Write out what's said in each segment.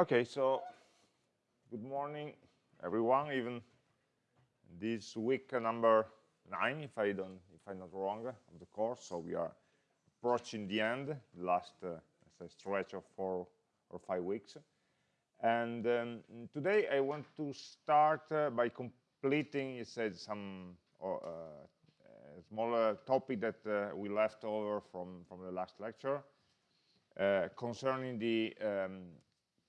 Okay, so good morning, everyone. Even this week number nine, if I don't, if I'm not wrong, of the course. So we are approaching the end, last uh, stretch of four or five weeks. And um, today I want to start uh, by completing, it said some uh, smaller topic that uh, we left over from from the last lecture uh, concerning the um,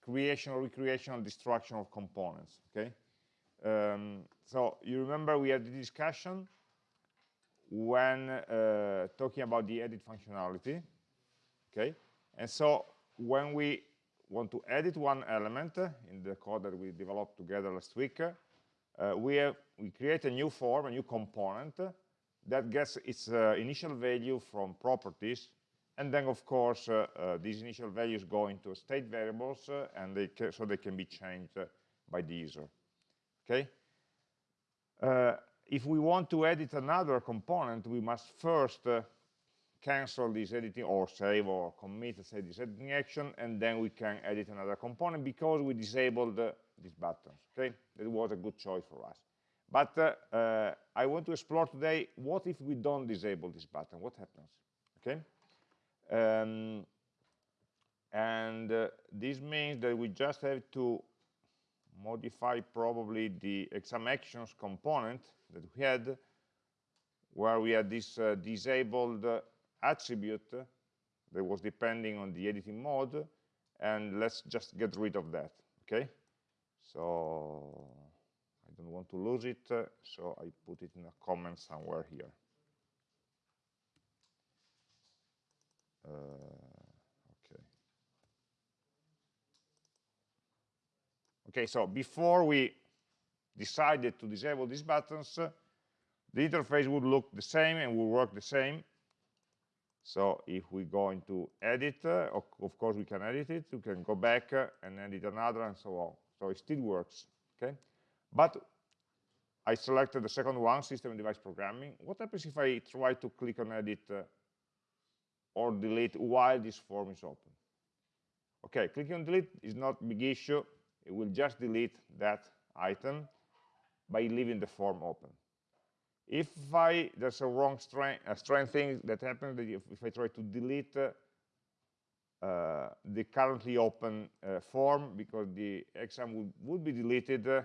creation or recreation or destruction of components okay? Um, so you remember we had the discussion when uh, talking about the edit functionality okay? And so when we want to edit one element in the code that we developed together last week uh, we have we create a new form a new component that gets its uh, initial value from properties and then of course uh, uh, these initial values go into state variables uh, and they so they can be changed uh, by the user okay? Uh, if we want to edit another component we must first uh, cancel this editing or save or commit say this editing action and then we can edit another component because we disabled these buttons okay? That was a good choice for us. But I want to explore today what if we don't disable this button? What happens? Okay um, and uh, this means that we just have to modify probably the exam actions component that we had where we had this uh, disabled uh, attribute that was depending on the editing mode and let's just get rid of that okay? So I don't want to lose it so I put it in a comment somewhere here okay. Okay, so before we decided to disable these buttons, the interface would look the same and would work the same. So if we go into edit, uh, of course we can edit it, we can go back uh, and edit another and so on. So it still works, okay? But I selected the second one, system device programming. What happens if I try to click on edit uh, or delete while this form is open. Okay, clicking on delete is not a big issue. It will just delete that item by leaving the form open. If I, there's a wrong strange, a thing that happens if, if I try to delete uh, the currently open uh, form because the exam would, would be deleted, uh,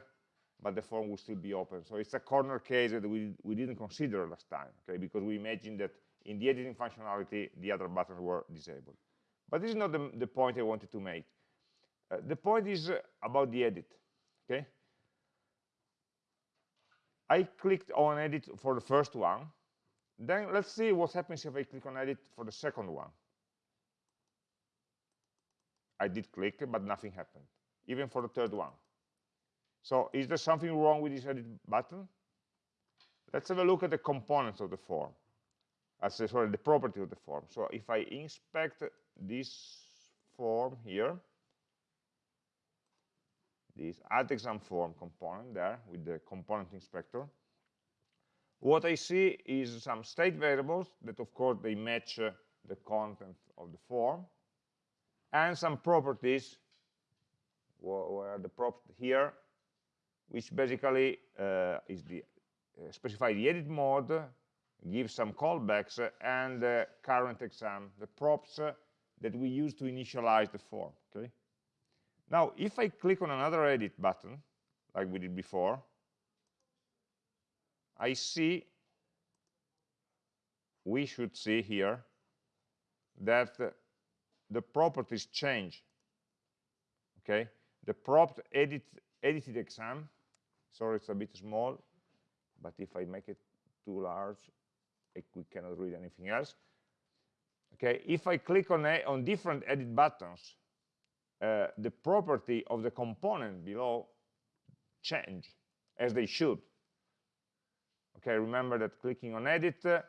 but the form will still be open. So it's a corner case that we, we didn't consider last time, okay, because we imagined that in the editing functionality, the other buttons were disabled. But this is not the, the point I wanted to make. Uh, the point is uh, about the edit, okay? I clicked on edit for the first one. Then let's see what happens if I click on edit for the second one. I did click, but nothing happened, even for the third one. So is there something wrong with this edit button? Let's have a look at the components of the form as uh, sorry the property of the form. So if I inspect this form here this add exam form component there with the component inspector what I see is some state variables that of course they match uh, the content of the form and some properties where the prop here which basically uh, is the uh, specify the edit mode give some callbacks uh, and the current exam, the props uh, that we use to initialize the form. Okay. Now, if I click on another edit button, like we did before, I see, we should see here, that the properties change. Okay, the prop edit edited exam, sorry it's a bit small, but if I make it too large, we cannot read anything else. Okay, if I click on, a, on different edit buttons, uh, the property of the component below change, as they should. Okay, remember that clicking on edit uh,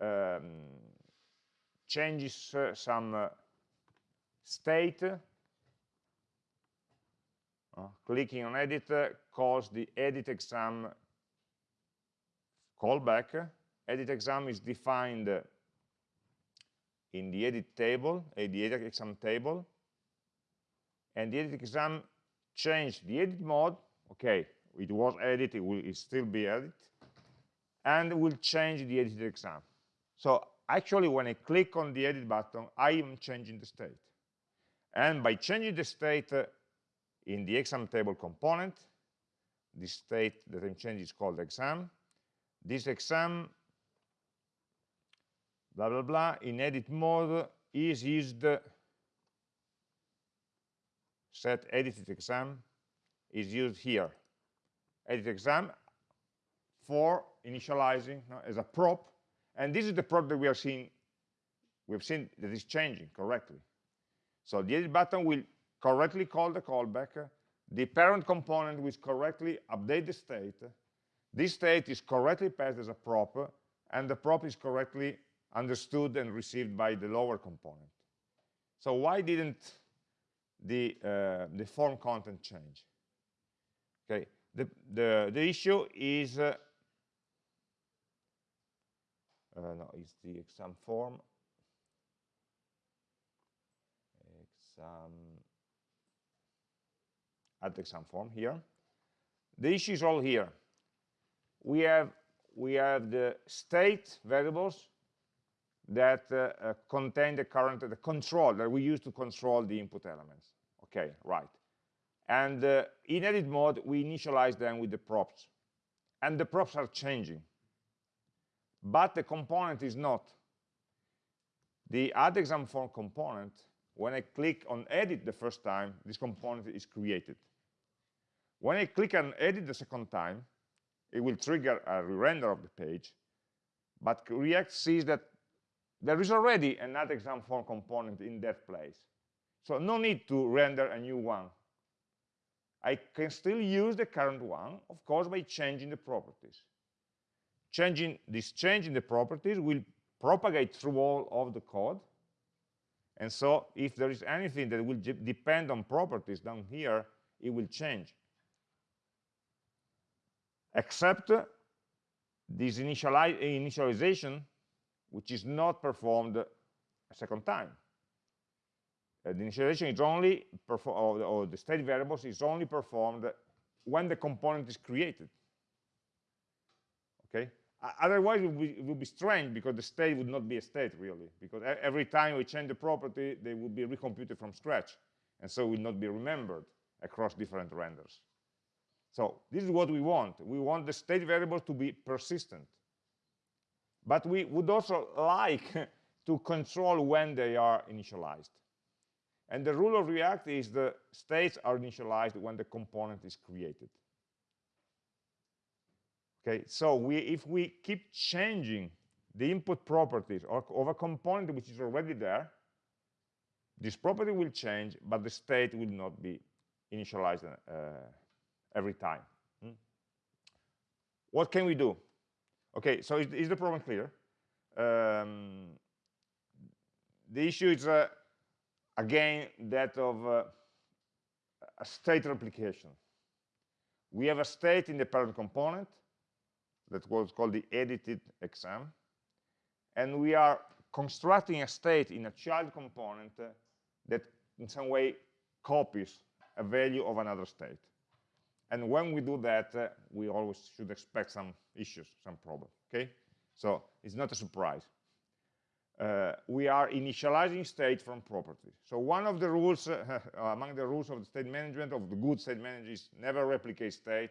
um, changes uh, some uh, state. Uh, clicking on edit uh, calls the edit exam callback edit exam is defined in the edit table, uh, the edit exam table, and the edit exam change the edit mode, okay, it was edit, it will still be edit, and will change the edit exam. So actually, when I click on the edit button, I am changing the state. And by changing the state uh, in the exam table component, the state that I'm changing is called exam. This exam, blah, blah, blah, in edit mode is used, set edited exam is used here. Edit exam for initializing no, as a prop. And this is the prop that we are seeing, we've seen that is changing correctly. So the edit button will correctly call the callback. The parent component will correctly update the state. This state is correctly passed as a prop, and the prop is correctly understood and received by the lower component. So why didn't the, uh, the form content change? Okay, the, the, the issue is uh, uh, no, it's the exam form. Exam, at the exam form here. The issue is all here. We have we have the state variables that uh, uh, contain the current the control that we use to control the input elements. Okay, right. And uh, in edit mode, we initialize them with the props. And the props are changing but the component is not. The add exam form component, when I click on edit the first time, this component is created. When I click on edit the second time, it will trigger a re-render of the page, but React sees that there is already another exam form component in that place. So no need to render a new one. I can still use the current one, of course, by changing the properties changing this change in the properties will propagate through all of the code and so if there is anything that will depend on properties down here it will change except this initiali initialization which is not performed a second time uh, the initialization is only or, or the state variables is only performed when the component is created okay Otherwise, it would, be, it would, be, strange because the state would not be a state, really. Because every time we change the property, they would be recomputed from scratch. And so will not be remembered across different renders. So this is what we want. We want the state variables to be persistent. But we would also like to control when they are initialized. And the rule of React is the states are initialized when the component is created. Okay, so we, if we keep changing the input properties of a component which is already there, this property will change, but the state will not be initialized uh, every time. Hmm? What can we do? Okay, so is, is the problem clear? Um, the issue is, uh, again, that of uh, a state replication. We have a state in the parent component, that was called the edited exam. And we are constructing a state in a child component uh, that in some way copies a value of another state. And when we do that, uh, we always should expect some issues, some problem, okay? So it's not a surprise. Uh, we are initializing state from properties. So one of the rules, uh, among the rules of the state management, of the good state management is never replicate state.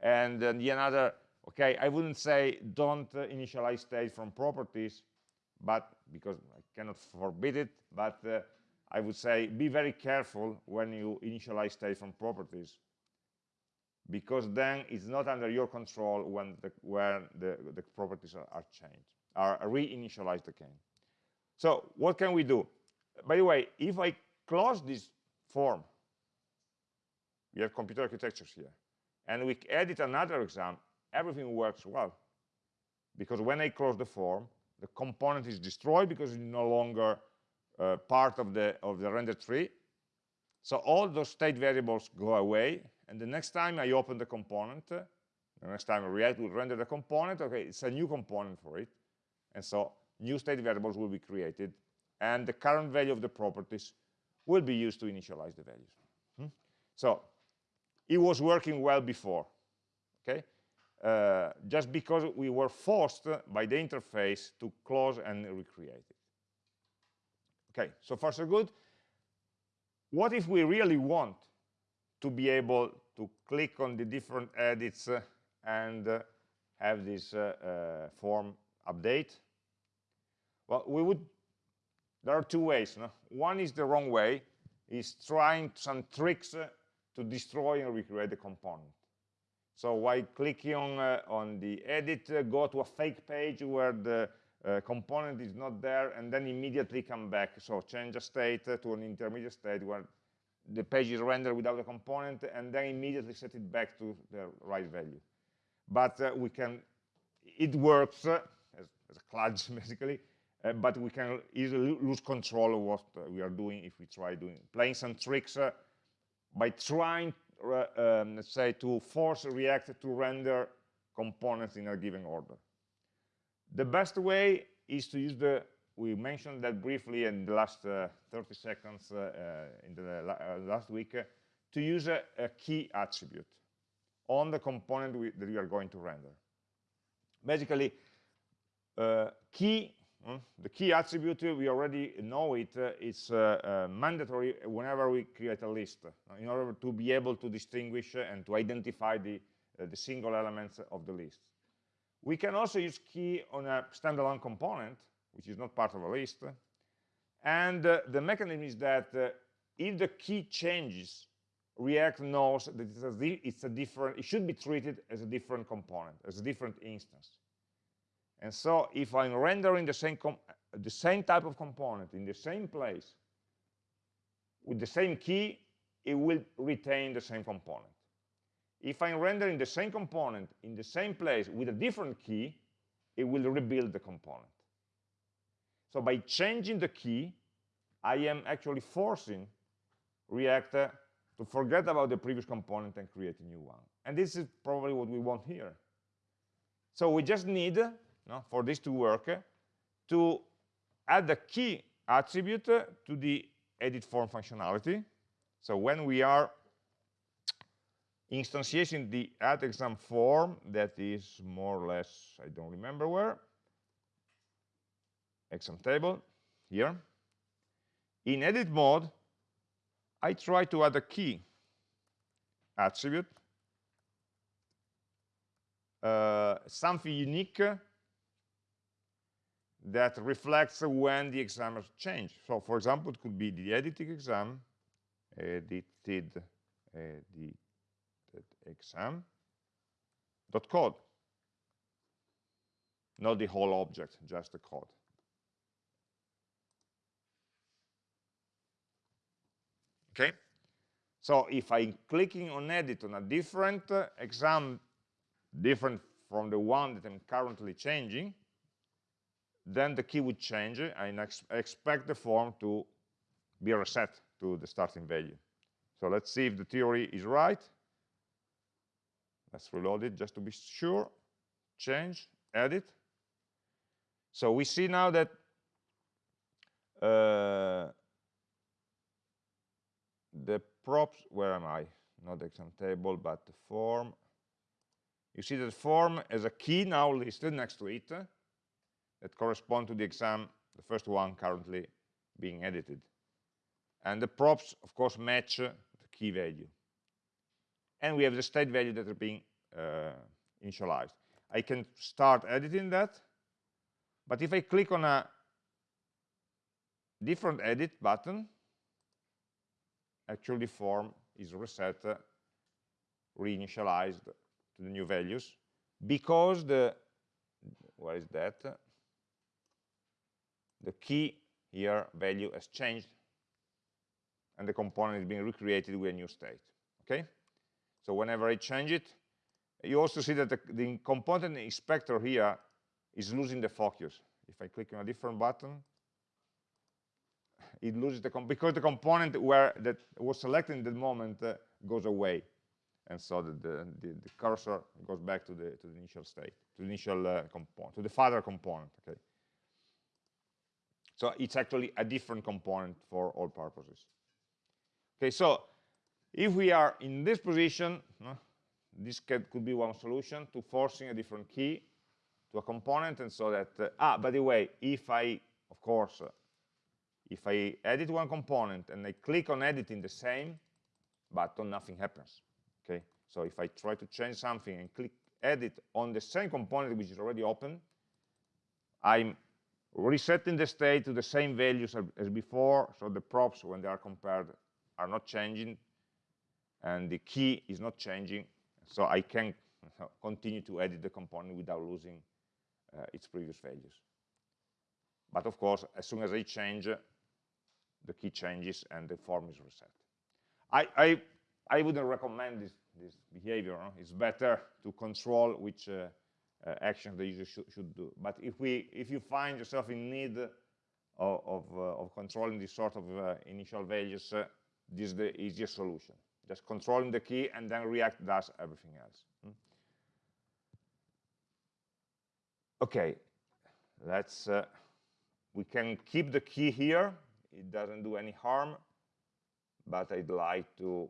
and the another Okay, I wouldn't say don't uh, initialize state from properties, but because I cannot forbid it, but uh, I would say be very careful when you initialize state from properties, because then it's not under your control when the, when the, the properties are, are changed, are reinitialized again. So what can we do? By the way, if I close this form, we have computer architectures here, and we edit another exam, everything works well. Because when I close the form, the component is destroyed because it's no longer uh, part of the, of the render tree. So all those state variables go away, and the next time I open the component, the next time React will render the component, okay, it's a new component for it. And so new state variables will be created, and the current value of the properties will be used to initialize the values. Hmm? So it was working well before, okay? Uh, just because we were forced by the interface to close and recreate it. Okay, so far so good. What if we really want to be able to click on the different edits uh, and uh, have this uh, form update? Well, we would, there are two ways. No? One is the wrong way, is trying some tricks to destroy and recreate the component. So while clicking on, uh, on the edit, uh, go to a fake page where the uh, component is not there, and then immediately come back. So change a state to an intermediate state where the page is rendered without a component, and then immediately set it back to the right value. But uh, we can, it works uh, as, as, a kludge, basically, uh, but we can easily lose control of what we are doing if we try doing, playing some tricks by trying, um, let's say, to force React to render components in a given order. The best way is to use the, we mentioned that briefly in the last uh, 30 seconds uh, uh in the la last week, to use a, a, key attribute on the component we, that we are going to render. Basically, key Hmm? The key attribute, we already know it, uh, it's uh, uh, mandatory whenever we create a list, in order to be able to distinguish and to identify the, the single elements of the list. We can also use key on a standalone component, which is not part of a list. And uh, the mechanism is that if the key changes, React knows that it's a, it's a different, it should be treated as a different component, as a different instance. And so if I'm rendering the same, the same type of component in the same place with the same key, it will retain the same component. If I'm rendering the same component in the same place with a different key, it will rebuild the component. So by changing the key, I am actually forcing React to forget about the previous component and create a new one. And this is probably what we want here. So we just need no, for this to work, to add the key attribute to the edit form functionality. So when we are instantiating the add exam form, that is more or less, I don't remember where, exam table, here. In edit mode, I try to add a key attribute, uh, something unique that reflects when the exam has changed. So for example, it could be the editing exam, edited, edited exam dot code. Not the whole object, just the code. Okay? So if I'm clicking on edit on a different uh, exam, different from the one that I'm currently changing, then the key would change and ex expect the form to be reset to the starting value. So let's see if the theory is right. Let's reload it just to be sure. Change, edit. So we see now that uh, the props, where am I? Not the exam table, but the form. You see that form has a key now listed next to it that correspond to the exam, the first one currently being edited. And the props, of course, match the key value. And we have the state value that are being uh, initialized. I can start editing that, but if I click on a different edit button, actually form is reset, reinitialized to the new values, because the, where is that? the key here value has changed and the component is being recreated with a new state okay so whenever I change it you also see that the, the component inspector here is losing the focus if I click on a different button it loses the because the component where that was selected in the moment uh, goes away and so the, the, the, cursor goes back to the to the initial state to the initial uh, component to the father component okay so it's actually a different component for all purposes. Okay, so if we are in this position, this could, could be one solution to forcing a different key to a component, and so that, uh, ah, by the way, if I, of course, uh, if I edit one component and I click on editing the same button, nothing happens, okay? So if I try to change something and click edit on the same component which is already open, I'm resetting the state to the same values as before, so the props, when they are compared, are not changing, and the key is not changing, so I can continue to edit the component without losing uh, its previous values. But of course, as soon as I change, the key changes and the form is reset. I, I, I wouldn't recommend this, this behavior. It's better to control which uh, uh, actions the user should, should, do. But if, we, if you find yourself in need of, of, uh, of controlling this sort of uh, initial values, uh, this is the easiest solution. Just controlling the key and then React does everything else. Hmm? Okay, let's, uh, we can keep the key here. It doesn't do any harm, but I'd like to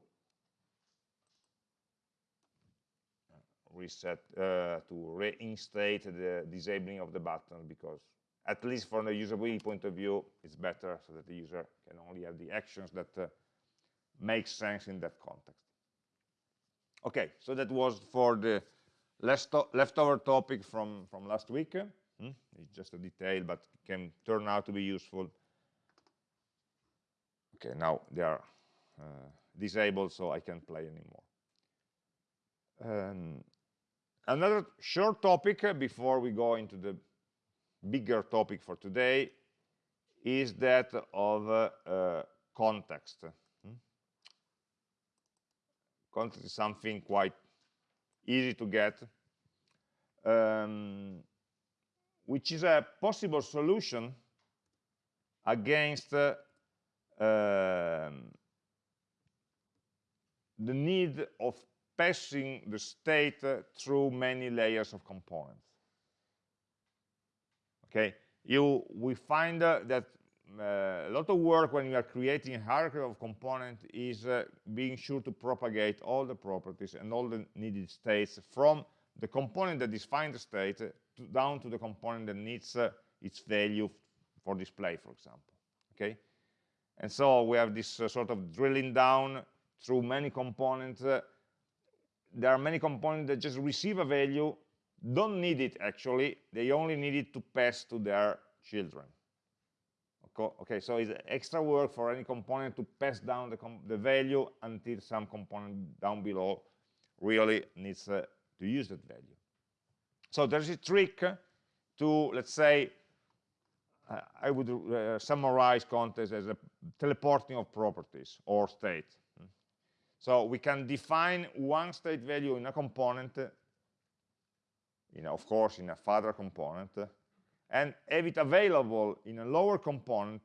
reset, uh, to reinstate the disabling of the button because at least from the usability point of view, it's better so that the user can only have the actions that uh, make sense in that context. Okay, so that was for the leftover topic from, from last week. Hmm? It's just a detail, but can turn out to be useful. Okay, now they are uh, disabled, so I can't play anymore. Um, another short topic uh, before we go into the bigger topic for today is that of uh, uh, context. Hmm? Context is something quite easy to get, um, which is a possible solution against uh, um, the need of passing the state uh, through many layers of components. Okay, you we find uh, that uh, a lot of work when you are creating a hierarchy of components is uh, being sure to propagate all the properties and all the needed states from the component that defines the state to, down to the component that needs uh, its value for display, for example. Okay, and so we have this uh, sort of drilling down through many components. Uh, there are many components that just receive a value, don't need it actually, they only need it to pass to their children. Okay okay so it's extra work for any component to pass down the, the value until some component down below really needs uh, to use that value. So there's a trick to let's say I would uh, summarize context as a teleporting of properties or state so we can define one state value in a component you know, of course in a further component and have it available in a lower component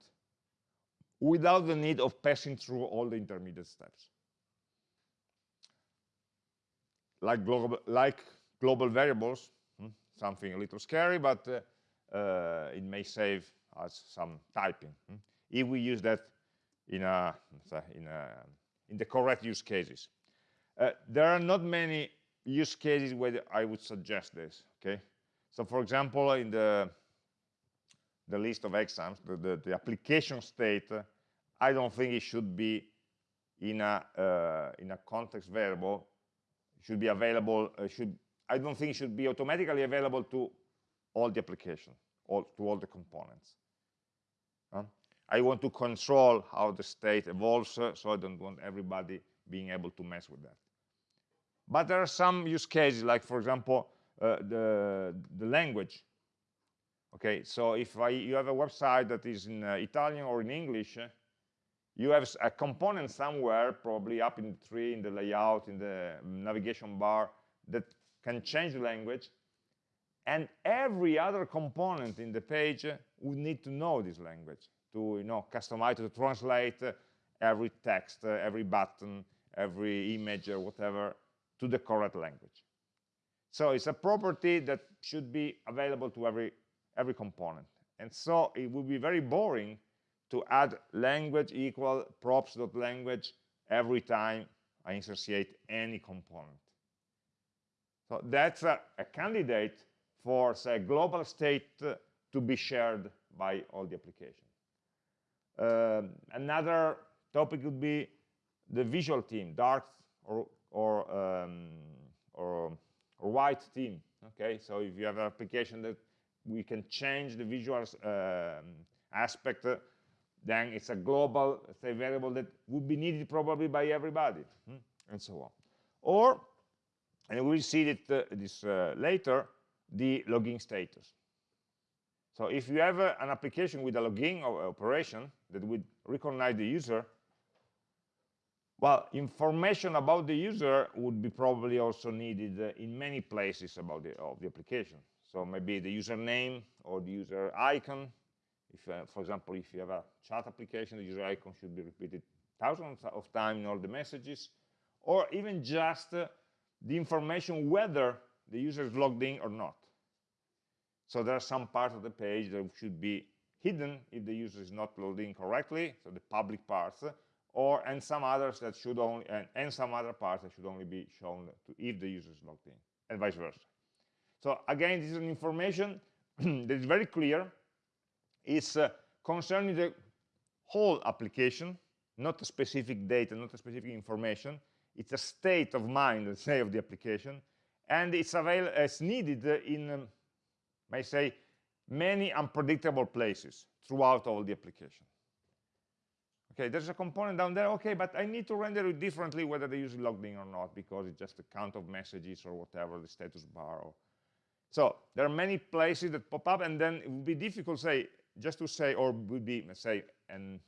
without the need of passing through all the intermediate steps. Like global, like global variables, hmm, something a little scary, but uh, uh, it may save us some typing. Hmm. If we use that in, a, in, a, in the correct use cases. Uh, there are not many use cases where I would suggest this, okay? So for example, in the the list of exams, the, the, the application state, I don't think it should be in a uh, in a context variable. It should be available. Uh, should I don't think it should be automatically available to all the application, all to all the components. Uh, I want to control how the state evolves, uh, so I don't want everybody being able to mess with that. But there are some use cases, like for example, uh, the the language Okay, so if I, you have a website that is in uh, Italian or in English, you have a component somewhere, probably up in the tree, in the layout, in the navigation bar, that can change the language. And every other component in the page would need to know this language to you know, customize, to translate every text, every button, every image or whatever to the correct language. So it's a property that should be available to every every component. And so it would be very boring to add language equal props.language every time I instantiate any component. So that's a, a candidate for, say, global state to be shared by all the application. Um, another topic would be the visual team, dark or, or, um, or, or, white team. Okay, so if you have an application that we can change the visual um, aspect, uh, then it's a global say, variable that would be needed probably by everybody, hmm? and so on. Or, and we'll see it, uh, this uh, later, the login status. So if you have uh, an application with a login operation that would recognize the user, well, information about the user would be probably also needed uh, in many places about the, of the application. So maybe the username or the user icon. If, uh, for example, if you have a chat application, the user icon should be repeated thousands of times in all the messages. Or even just uh, the information whether the user is logged in or not. So there are some parts of the page that should be hidden if the user is not logged in correctly, so the public parts, or and some others that should only and, and some other parts that should only be shown to if the user is logged in, and vice versa. So again, this is an information that is very clear. It's uh, concerning the whole application, not a specific data, not a specific information. It's a state of mind, let's say, of the application, and it's available as needed in um, may say, many unpredictable places throughout all the application. Okay, there's a component down there, okay, but I need to render it differently whether the user logged in or not because it's just a count of messages or whatever, the status bar. Or... So there are many places that pop up and then it would be difficult, say, just to say, or would be, let's say, an,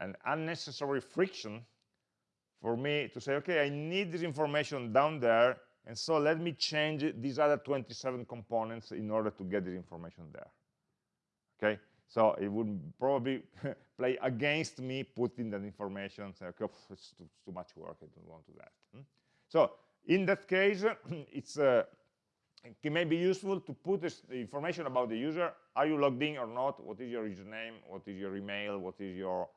an unnecessary friction for me to say, okay, I need this information down there and so let me change these other 27 components in order to get this information there. Okay, so it would probably play against me putting that information, say, okay, it's too, too, much work, I don't want to do that. Hmm? So in that case, it's uh, it may be useful to put this, information about the user. Are you logged in or not? What is your username? What is your email? What is your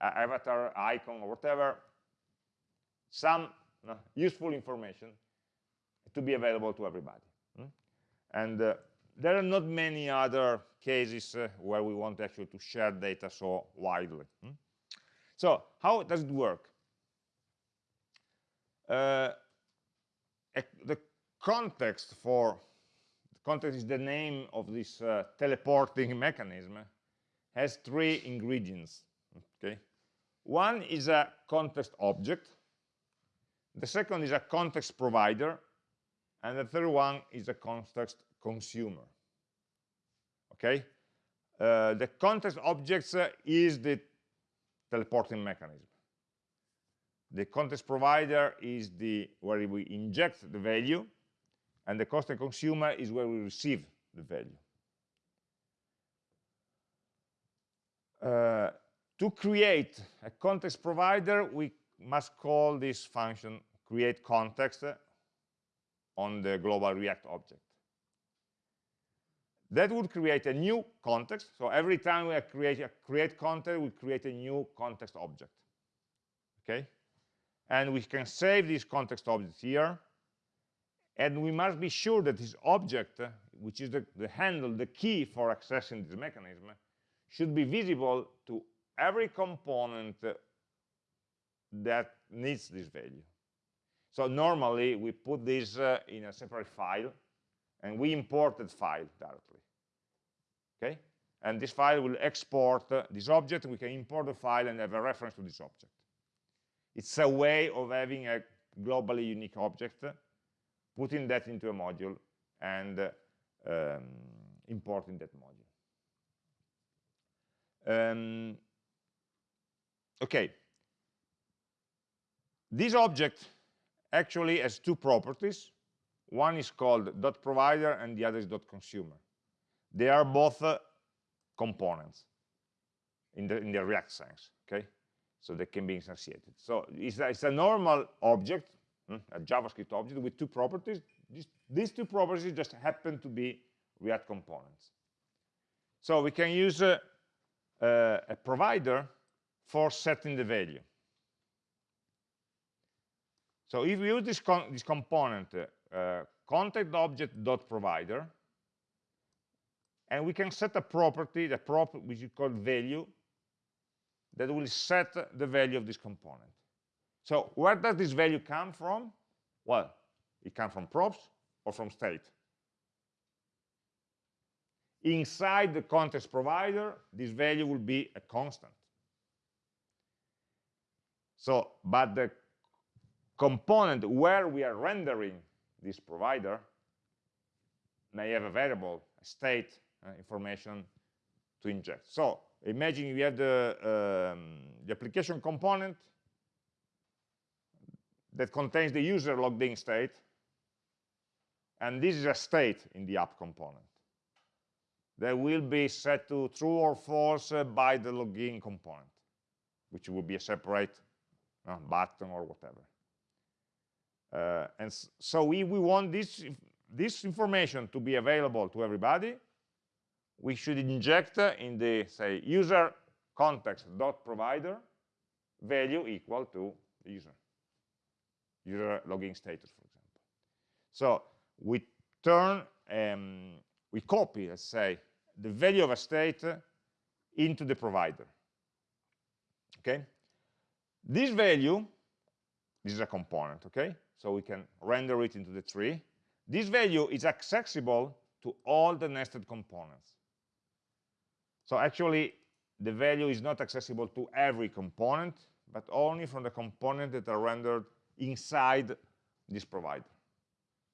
uh, avatar icon or whatever? Some uh, useful information to be available to everybody. Mm? And uh, there are not many other cases uh, where we want actually to share data so widely. Mm? So how does it work? Uh, the context for the context is the name of this uh, teleporting mechanism has three ingredients okay one is a context object the second is a context provider and the third one is a context consumer. Okay? Uh, the context objects uh, is the teleporting mechanism. The context provider is the where we inject the value, and the context consumer is where we receive the value. Uh, to create a context provider, we must call this function create context on the global React object. That would create a new context. So every time we create a create context, we create a new context object. Okay? And we can save this context object here. And we must be sure that this object, which is the, the handle, the key for accessing this mechanism, should be visible to every component that needs this value. So normally we put this uh, in a separate file and we import that file directly. Okay? And this file will export uh, this object. We can import the file and have a reference to this object. It's a way of having a globally unique object, putting that into a module and uh, um, importing that module. Um, okay. This object actually has two properties. One is called dot provider and the other is dot consumer. They are both uh, components in the, in the React sense, okay? So they can be instantiated. So it's a, it's a normal object, hmm, a JavaScript object with two properties. These, these, two properties just happen to be React components. So we can use uh, uh, a provider for setting the value. So if we use this, this component, uh, context object dot provider, and we can set a property, the prop which is called value, that will set the value of this component. So where does this value come from? Well, it comes from props or from state. Inside the context provider, this value will be a constant. So, but the component where we are rendering this provider may have a variable, a state uh, information to inject. So imagine we have the, um, the application component that contains the user logged in state, and this is a state in the app component that will be set to true or false uh, by the login component, which will be a separate uh, button or whatever. Uh, and so we, we want this, this information to be available to everybody. We should inject in the, say, user context dot provider value equal to user, user login status, for example. So we turn, um, we copy, let's say, the value of a state into the provider. Okay? This value, this is a component, okay? So we can render it into the tree. This value is accessible to all the nested components. So actually, the value is not accessible to every component, but only from the components that are rendered inside this provider.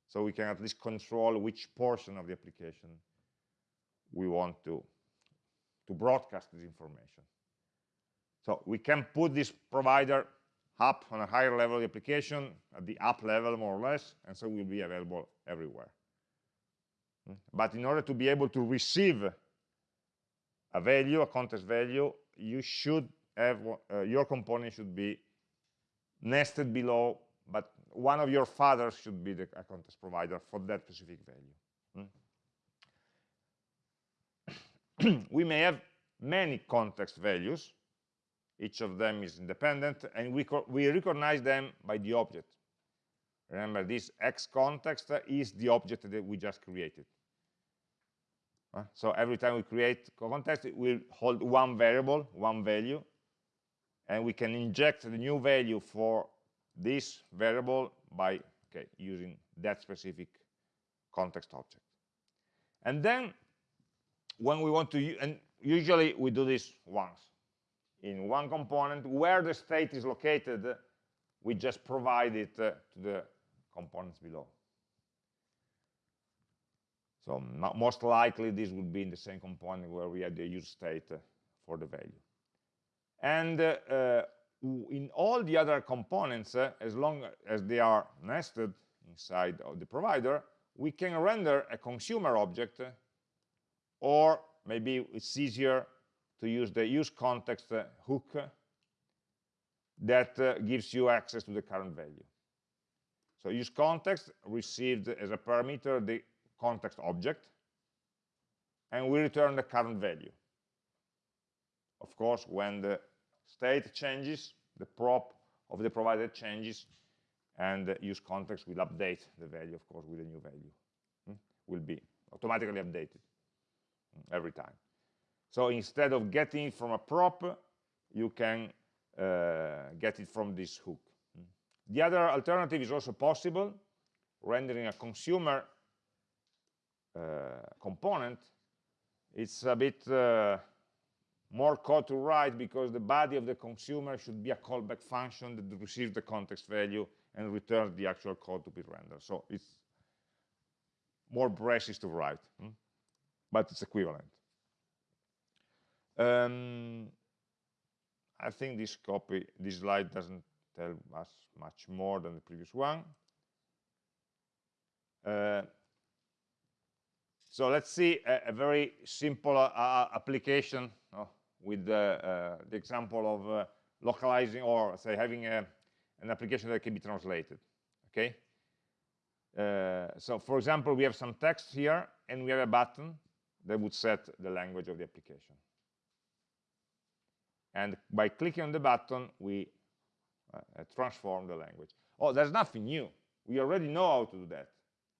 So we can at least control which portion of the application we want to, to broadcast this information. So we can put this provider up on a higher level application, at the app level more or less, and so will be available everywhere. But in order to be able to receive a value, a context value, you should have, uh, your component should be nested below, but one of your fathers should be the context provider for that specific value. Hmm? we may have many context values, each of them is independent, and we, we recognize them by the object. Remember, this x context is the object that we just created. So every time we create context, it will hold one variable, one value, and we can inject the new value for this variable by okay, using that specific context object. And then when we want to, and usually we do this once, in one component. Where the state is located we just provide it uh, to the components below. So most likely this would be in the same component where we had the use state uh, for the value. And uh, uh in all the other components uh, as long as they are nested inside of the provider we can render a consumer object uh, or maybe it's easier to use the use context uh, hook that uh, gives you access to the current value. So use context received as a parameter the context object, and we return the current value. Of course, when the state changes, the prop of the provider changes, and use context will update the value, of course, with a new value. Hmm? Will be automatically updated hmm, every time. So instead of getting it from a prop, you can uh, get it from this hook. The other alternative is also possible, rendering a consumer uh, component. It's a bit uh, more code to write because the body of the consumer should be a callback function that receives the context value and returns the actual code to be rendered. So it's more braces to write, hmm? but it's equivalent. Um, I think this copy, this slide doesn't tell us much more than the previous one. Uh, so let's see a, a very simple uh, uh application uh, with uh, the example of uh, localizing or say having a, an application that can be translated. Okay. so for example, we have some text here and we have a button that would set the language of the application and by clicking on the button we uh, uh, transform the language Oh, there's nothing new. We already know how to do that.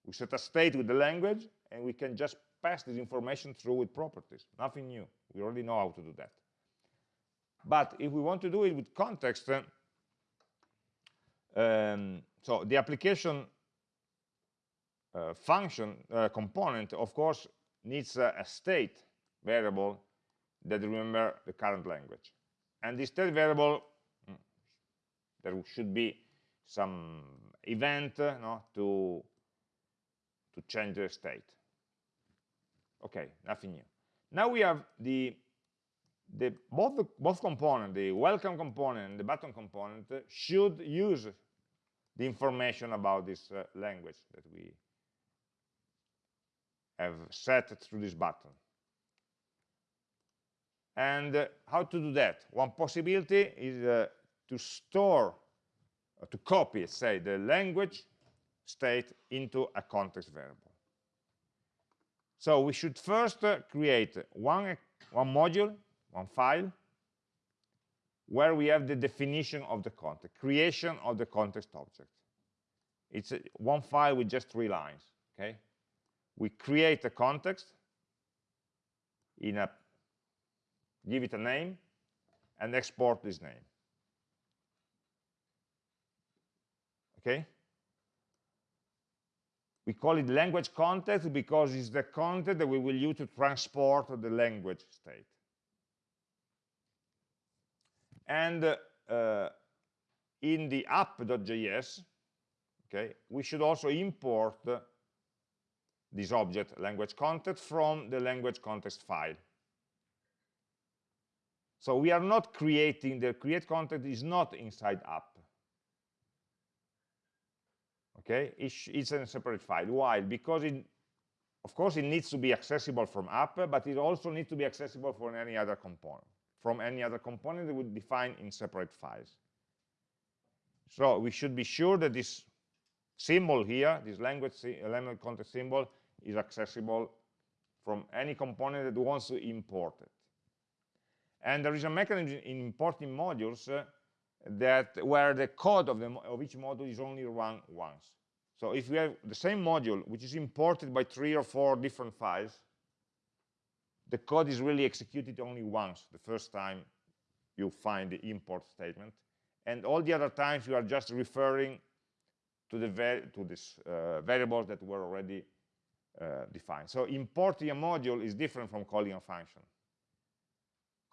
We set a state with the language, and we can just pass this information through with properties. Nothing new. We already know how to do that. But if we want to do it with context, uh, um, so the application uh, function uh, component, of course, needs a, a state variable that remember the current language. And this state variable, mm, there should be some event uh, no, to, to change the state. Okay, nothing new. Now we have the, the both the, both component, the welcome component and the button component, uh, should use the information about this uh, language that we have set through this button. And uh, how to do that? One possibility is uh, to store, uh, to copy, say, the language state into a context variable. So we should first uh, create one, one module, one file, where we have the definition of the context, creation of the context object. It's a, one file with just three lines, okay? We create a context in a, give it a name, and export this name. Okay? We call it language context because it's the content that we will use to transport the language state. And uh, in the app.js, okay, we should also import this object language context from the language context file. So we are not creating, the create context is not inside app. Okay, it's, it's a separate file. Why? Because it, of course, it needs to be accessible from app, but it also needs to be accessible from any other component, from any other component that would be defined in separate files. So we should be sure that this symbol here, this language, element content symbol, is accessible from any component that wants to import it. And there is a mechanism in importing modules uh, that where the code of, the, of each module is only run once. So if we have the same module, which is imported by three or four different files, the code is really executed only once, the first time you find the import statement. And all the other times you are just referring to the to this uh, variables that were already uh, defined. So importing a module is different from calling a function.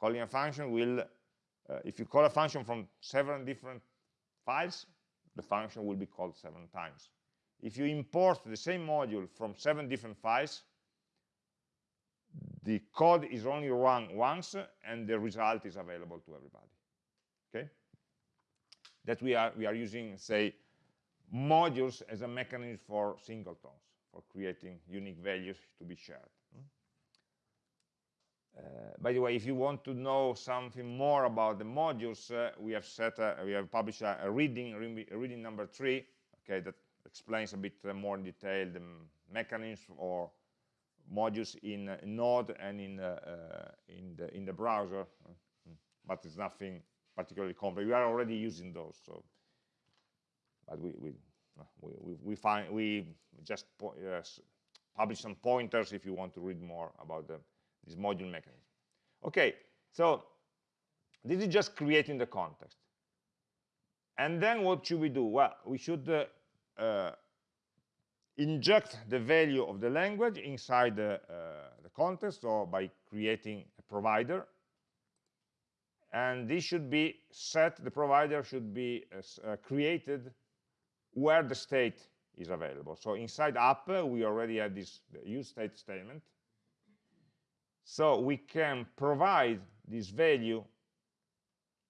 Calling a function will, uh, if you call a function from seven different files, the function will be called seven times. If you import the same module from seven different files, the code is only run once and the result is available to everybody. Okay? That we are we are using, say, modules as a mechanism for singletons for creating unique values to be shared. Uh, by the way, if you want to know something more about the modules, uh, we have set, a, we have published a, a reading, a reading number three, okay, that explains a bit uh, more in detail the mechanism or modules in uh, Node and in uh, uh, in the in the browser, hmm. but it's nothing particularly complex. We are already using those, so but we, we we, we, find we just publish some pointers if you want to read more about the, this module mechanism. Okay, so this is just creating the context. And then what should we do? Well, we should uh, uh, inject the value of the language inside the, uh, the context or by creating a provider. And this should be set, the provider should be uh, created where the state is available. So inside app, we already have this use state statement. So we can provide this value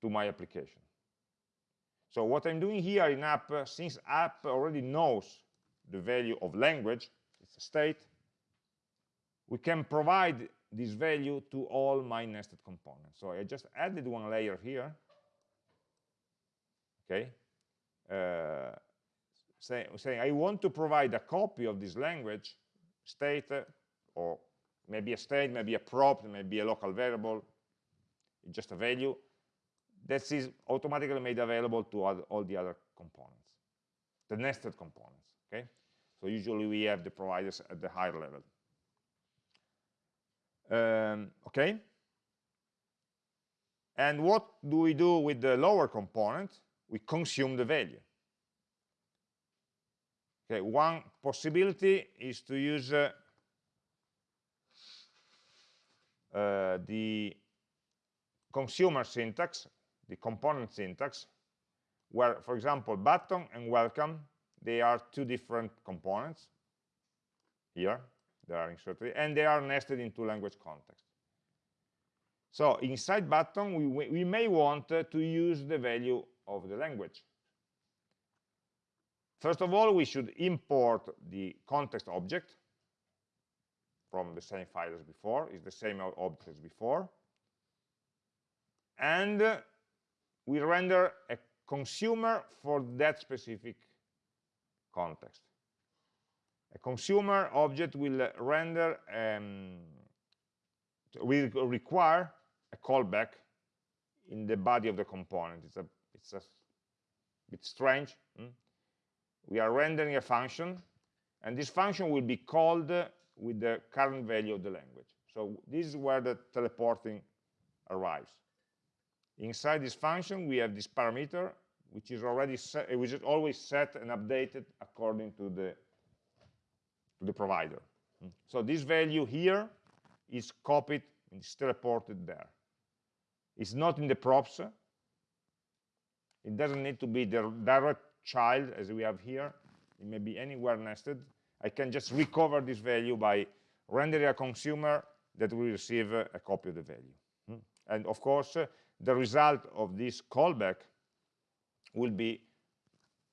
to my application. So what I'm doing here in app, since app already knows the value of language, it's a state, we can provide this value to all my nested components. So I just added one layer here, okay? Uh, say, saying I want to provide a copy of this language state, uh, or maybe a state, maybe a prop, maybe a local variable, just a value, that is automatically made available to all, the other components. the nested components. Okay, so usually we have the providers at the higher level. Um, okay, and what do we do with the lower component? We consume the value. Okay, one possibility is to use uh, uh, the consumer syntax, the component syntax, where, for example, button and welcome, they are two different components here, they are inserted, and they are nested into language context. So inside button, we, we may want to use the value of the language. First of all, we should import the context object from the same file as before, is the same object as before. And we render a consumer for that specific context. A consumer object will render, um, will require a callback in the body of the component. It's a, it's a bit strange. Hmm? We are rendering a function, and this function will be called with the current value of the language. So this is where the teleporting arrives. Inside this function, we have this parameter, which is already set, which is always set and updated according to the to the provider. So this value here is copied and is teleported there. It's not in the props. It doesn't need to be the direct child as we have here. It may be anywhere nested. I can just recover this value by rendering a consumer that will receive a copy of the value. Hmm? And of course, uh, the result of this callback will be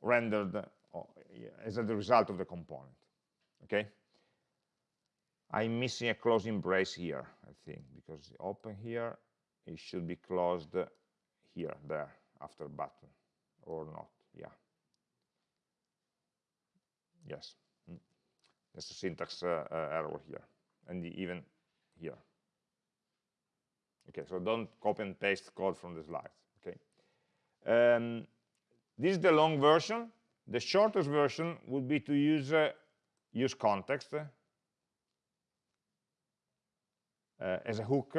rendered uh, as a result of the component. Okay? I'm missing a closing brace here, I think, because open here, it should be closed here, there, after button, or not, yeah. Yes. There's a syntax uh, uh, error here, and even here. Okay, so don't copy and paste code from the slides, okay. Um, this is the long version. The shortest version would be to use uh, use context uh, as a hook.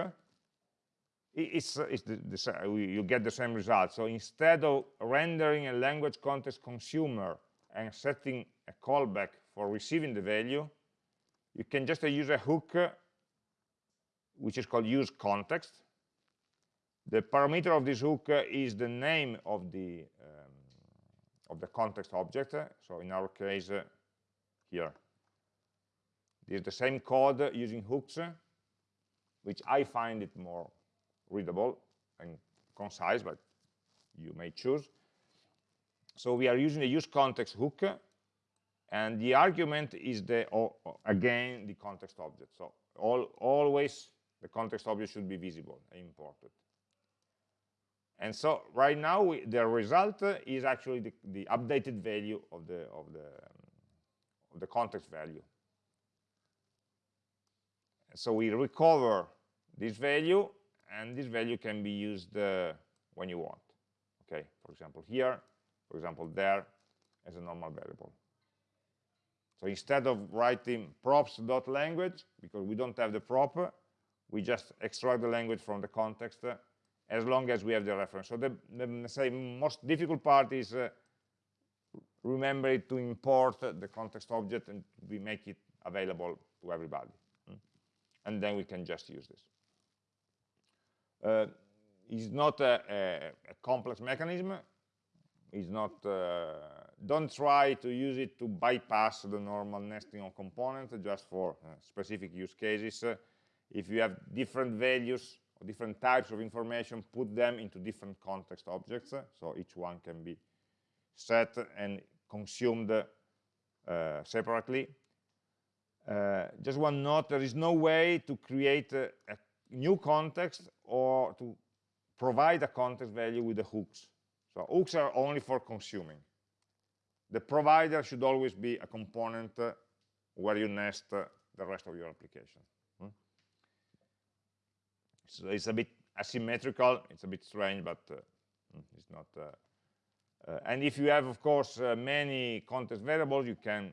It's, it's the, the, you get the same result. So instead of rendering a language context consumer and setting a callback for receiving the value, you can just uh, use a hook which is called use context. The parameter of this hook is the name of the um, of the context object. So in our case, here, this is the same code using hooks, which I find it more readable and concise, but you may choose. So we are using the use context hook, and the argument is the again the context object. So all, always the context object should be visible and imported. And so right now we, the result is actually the, the, updated value of the of the um, of the context value. So we recover this value, and this value can be used uh, when you want. Okay, for example here, for example there, as a normal variable. So instead of writing props.language, because we don't have the prop, we just extract the language from the context uh, as long as we have the reference. So the, the say, most difficult part is uh, remember to import the context object and we make it available to everybody. Mm? And then we can just use this. Uh, it's not a, a, a complex mechanism It's not uh, don't try to use it to bypass the normal nesting of components just for uh, specific use cases. Uh, if you have different values or different types of information put them into different context objects so each one can be set and consumed uh, separately. Uh, just one note there is no way to create a, a new context or to provide a context value with the hooks. So hooks are only for consuming. The provider should always be a component uh, where you nest uh, the rest of your application. Hmm? So it's a bit asymmetrical, it's a bit strange, but uh, hmm, it's not uh, Uh, and if you have, of course, uh, many context variables, you can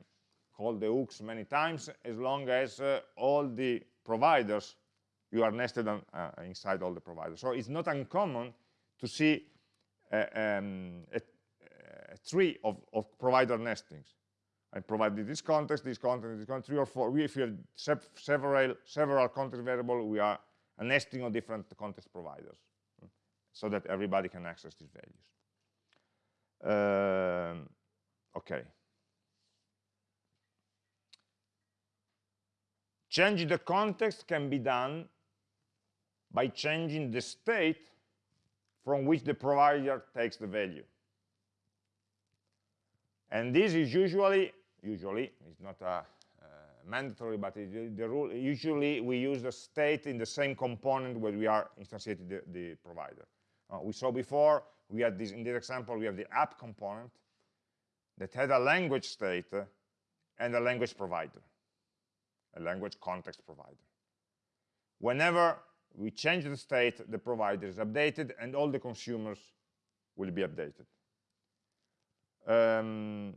call the hooks many times as long as all the providers, you are nested on, inside all the providers. So it's not uncommon to see um, a, a, tree of, of, provider nestings. I provided this context, this context, this context, three or four. We, if you have several, several context variables, we are a nesting of different context providers so that everybody can access these values. Um, okay. Changing the context can be done by changing the state from which the provider takes the value. And this is usually, usually, it's not a, uh, mandatory, but the rule, usually we use the state in the same component where we are instantiating the, the provider. Uh, we saw before, we had this, in this example, we have the app component that had a language state and a language provider, a language context provider. Whenever we change the state, the provider is updated and all the consumers will be updated. Um,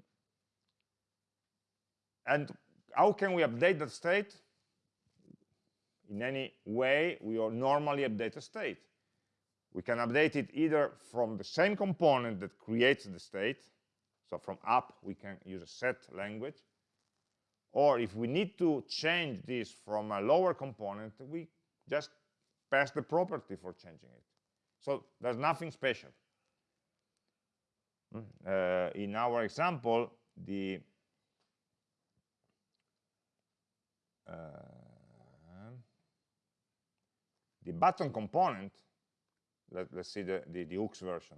and how can we update that state? In any way, we normally update a state. We can update it either from the same component that creates the state, so from app we can use a set language, or if we need to change this from a lower component, we just pass the property for changing it. So there's nothing special. Hmm, uh, in our example, the uh, the button component let, us see the, the, the, hooks version.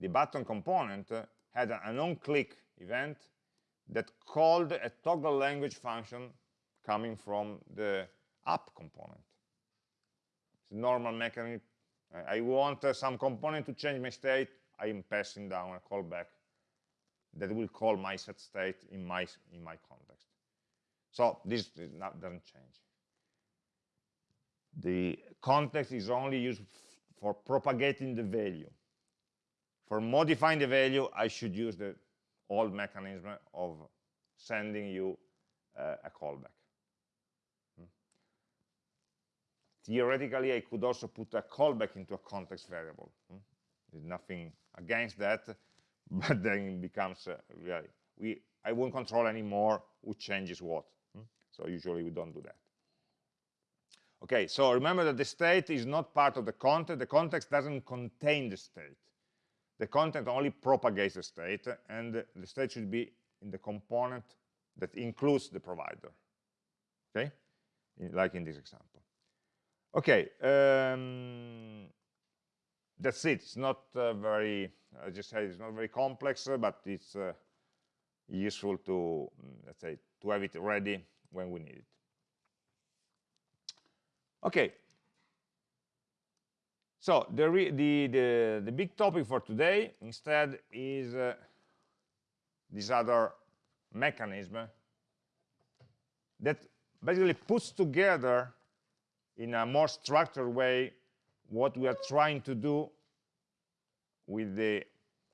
The button component uh, had an on-click event that called a toggle language function coming from the app component. It's a normal mechanism. I want uh, some component to change my state. I am passing down a callback that will call my set state in my in my context. So this not, doesn't change. The context is only used for propagating the value. For modifying the value, I should use the old mechanism of sending you uh, a callback. Hmm. Theoretically, I could also put a callback into a context variable. Hmm. There's nothing against that, but then it becomes uh, really, we, I won't control anymore who changes what. Hmm. So usually we don't do that. Okay, so remember that the state is not part of the context. The context doesn't contain the state. The context only propagates the state, and the state should be in the component that includes the provider. Okay, in, like in this example. Okay, um, that's it. It's not uh, very, I just said it's not very complex, uh, but it's uh, useful to, let's say, to have it ready when we need it. Okay. So the, the, the, the, big topic for today instead is uh, this other mechanism that basically puts together in a more structured way what we are trying to do with the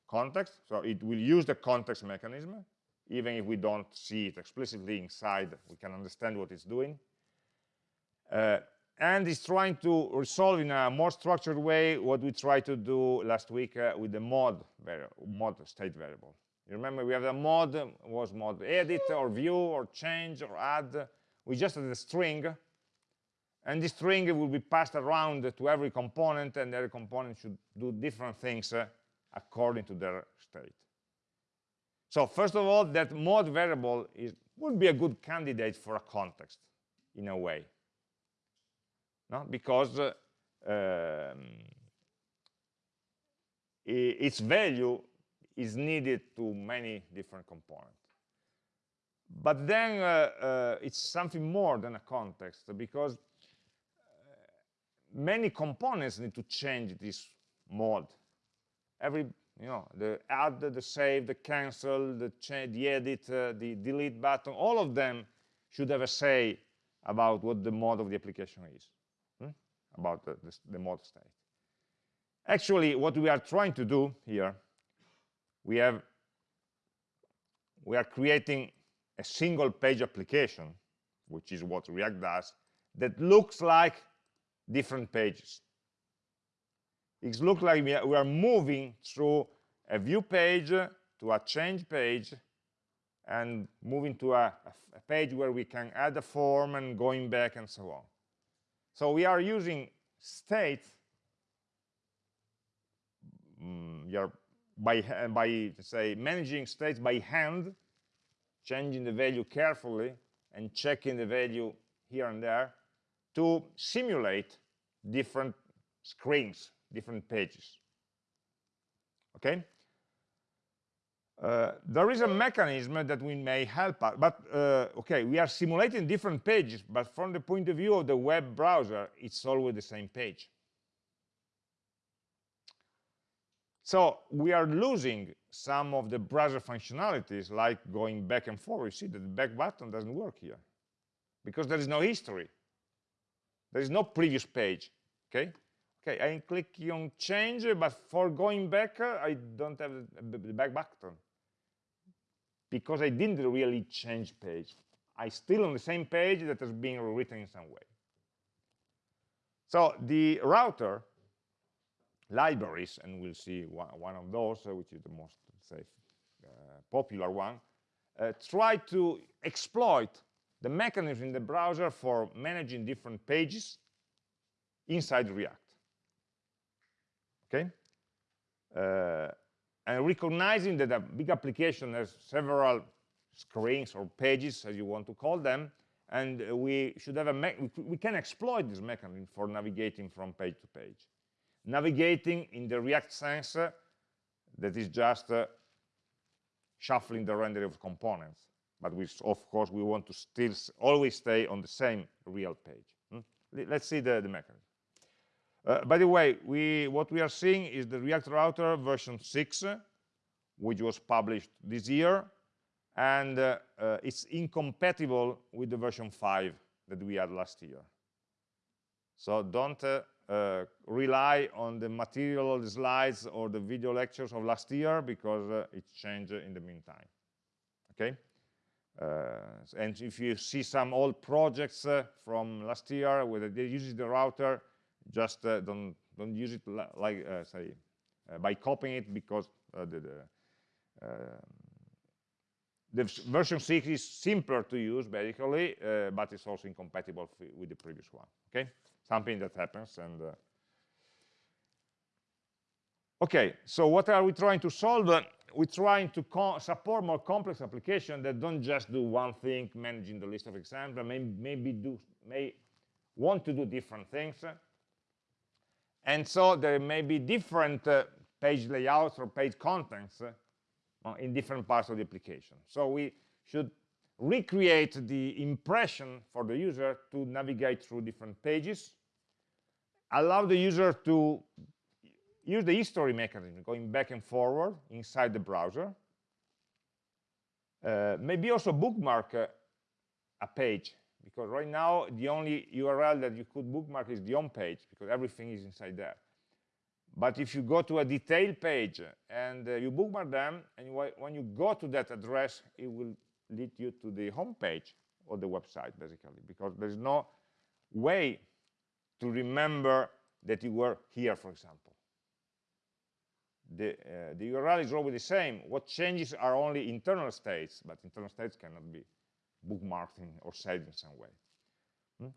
context. So it will use the context mechanism, even if we don't see it explicitly inside, we can understand what it's doing. Uh, and is trying to resolve in a more structured way what we tried to do last week uh, with the mod mod state variable. You remember we have the mod was mod edit or view or change or add. We just had a string, and this string will be passed around to every component, and every component should do different things uh, according to their state. So first of all, that mod variable is, would be a good candidate for a context in a way no? because uh, um, its value is needed to many different components. But then uh, uh, it's something more than a context because many components need to change this mode. Every, you know, the add, the save, the cancel, the, change, the edit, uh, the delete button, all of them should have a say about what the mode of the application is about the, the, the mod state. Actually, what we are trying to do here we have we are creating a single page application, which is what React does, that looks like different pages. It looks like we are moving through a view page to a change page and moving to a, a page where we can add a form and going back and so on. So we are using state mm, we are by by say managing states by hand changing the value carefully and checking the value here and there to simulate different screens different pages okay uh, there is a mechanism that we may help us, but uh, okay, we are simulating different pages, but from the point of view of the web browser, it's always the same page. So we are losing some of the browser functionalities, like going back and forth. You see that the back button doesn't work here, because there is no history. There is no previous page, okay? Okay, I click on change, but for going back, I don't have the back button because I didn't really change page. I still on the same page that has been rewritten in some way. So the router libraries, and we'll see one, of those, uh, which is the most uh, popular one, uh, try to exploit the mechanism in the browser for managing different pages inside React. Okay? Uh, and recognizing that a big application has several screens or pages, as you want to call them, and we should have a we can exploit this mechanism for navigating from page to page. Navigating in the React sense, uh, that is just uh, shuffling the rendering of components. But we, of course, we want to still always stay on the same real page. Hmm? Let's see the, the mechanism. Uh, by the way, we, what we are seeing is the React Router version 6, which was published this year, and uh, uh, it's incompatible with the version 5 that we had last year. So don't uh, uh, rely on the material, the slides, or the video lectures of last year, because uh, it changed in the meantime. Okay? And if you see some old projects from last year where they use the router, just uh, don't don't use it like uh, say uh, by copying it because the, the, the version 6 is simpler to use basically but it's also incompatible with the previous one okay? Something that happens and okay so what are we trying to solve we're trying to support more complex applications that don't just do one thing managing the list of examples may, maybe do may want to do different things and so there may be different uh, page layouts or page contents uh, in different parts of the application. So we should recreate the impression for the user to navigate through different pages, allow the user to use the history mechanism, going back and forward inside the browser, uh, maybe also bookmark uh, a page because right now the only URL that you could bookmark is the home page because everything is inside there. But if you go to a detailed page and uh, you bookmark them, and when you go to that address, it will lead you to the home page of the website, basically, because there's no way to remember that you were here, for example. The, uh, the URL is always the same. What changes are only internal states, but internal states cannot be bookmarked in, or saved in some way. Hmm?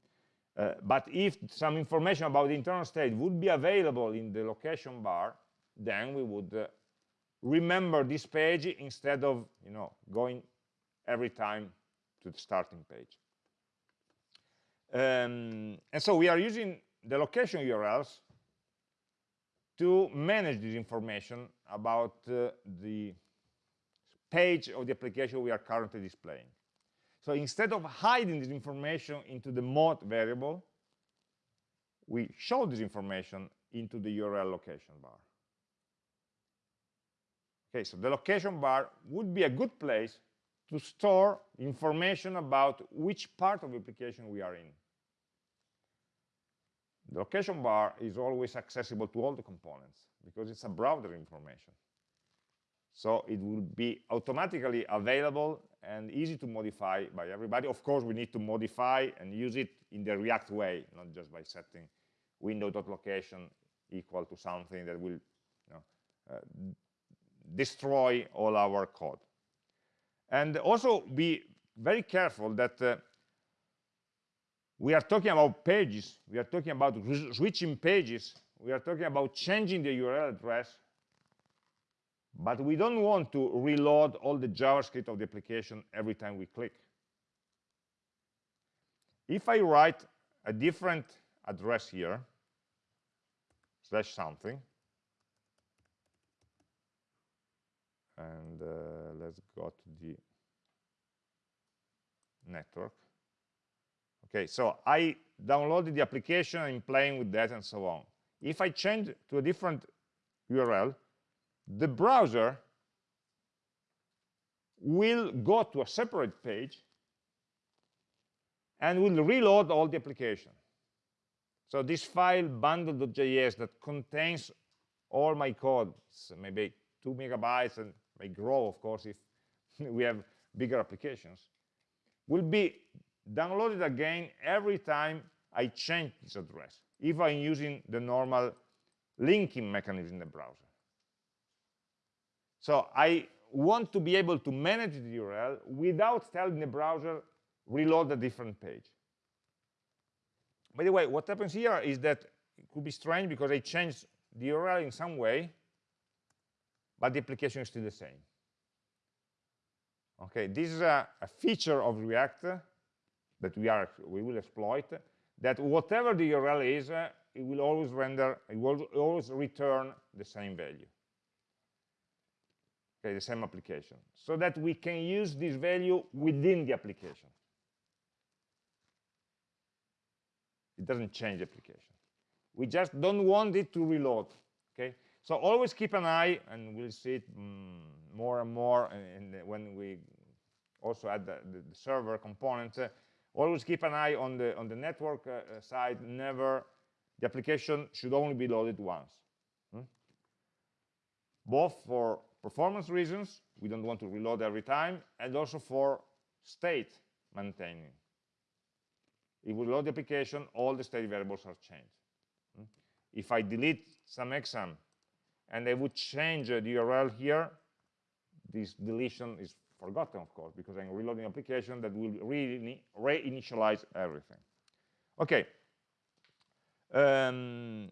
Uh, but if some information about the internal state would be available in the location bar, then we would uh, remember this page instead of you know going every time to the starting page. Um, and so we are using the location URLs to manage this information about uh, the page of the application we are currently displaying. So instead of hiding this information into the mode variable, we show this information into the URL location bar. Okay, so the location bar would be a good place to store information about which part of the application we are in. The location bar is always accessible to all the components because it's a browser information. So it will be automatically available and easy to modify by everybody. Of course, we need to modify and use it in the React way, not just by setting window.location equal to something that will you know, uh, destroy all our code. And also be very careful that uh, we are talking about pages, we are talking about switching pages, we are talking about changing the URL address, but we don't want to reload all the JavaScript of the application every time we click. If I write a different address here, slash something, and uh, let's go to the network. Okay, so I downloaded the application, I'm playing with that and so on. If I change to a different URL, the browser will go to a separate page and will reload all the application. So this file bundle.js that contains all my code, maybe two megabytes and may grow, of course, if we have bigger applications, will be downloaded again every time I change this address, if I'm using the normal linking mechanism in the browser. So I want to be able to manage the URL without telling the browser reload a different page. By the way, what happens here is that it could be strange because I changed the URL in some way, but the application is still the same. Okay, this is a, a feature of React that we are we will exploit. That whatever the URL is, uh, it will always render, it will always return the same value. Okay, the same application, so that we can use this value within the application. It doesn't change the application. We just don't want it to reload. Okay, so always keep an eye, and we'll see it mm, more and more in, in when we also add the, the, the server component. Uh, always keep an eye on the on the network uh, uh, side. Never the application should only be loaded once. Hmm? Both for performance reasons, we don't want to reload every time, and also for state maintaining. If we load the application, all the state variables are changed. Hmm? If I delete some exam and I would change the URL here, this deletion is forgotten, of course, because I'm reloading application that will really reinitialize everything. Okay. Um,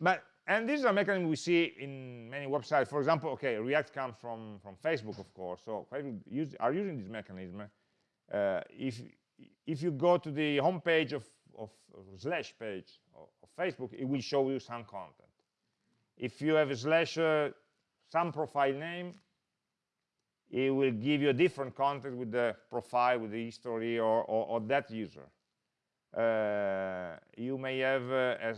but and this is a mechanism we see in many websites. For example, okay, React comes from from Facebook, of course. So Facebook use, are using this mechanism. Uh, if if you go to the home page of, of, of slash page of, of, Facebook, it will show you some content. If you have a slash uh, some profile name, it will give you a different content with the profile, with the history, or, or, or that user. Uh, you may have uh, a,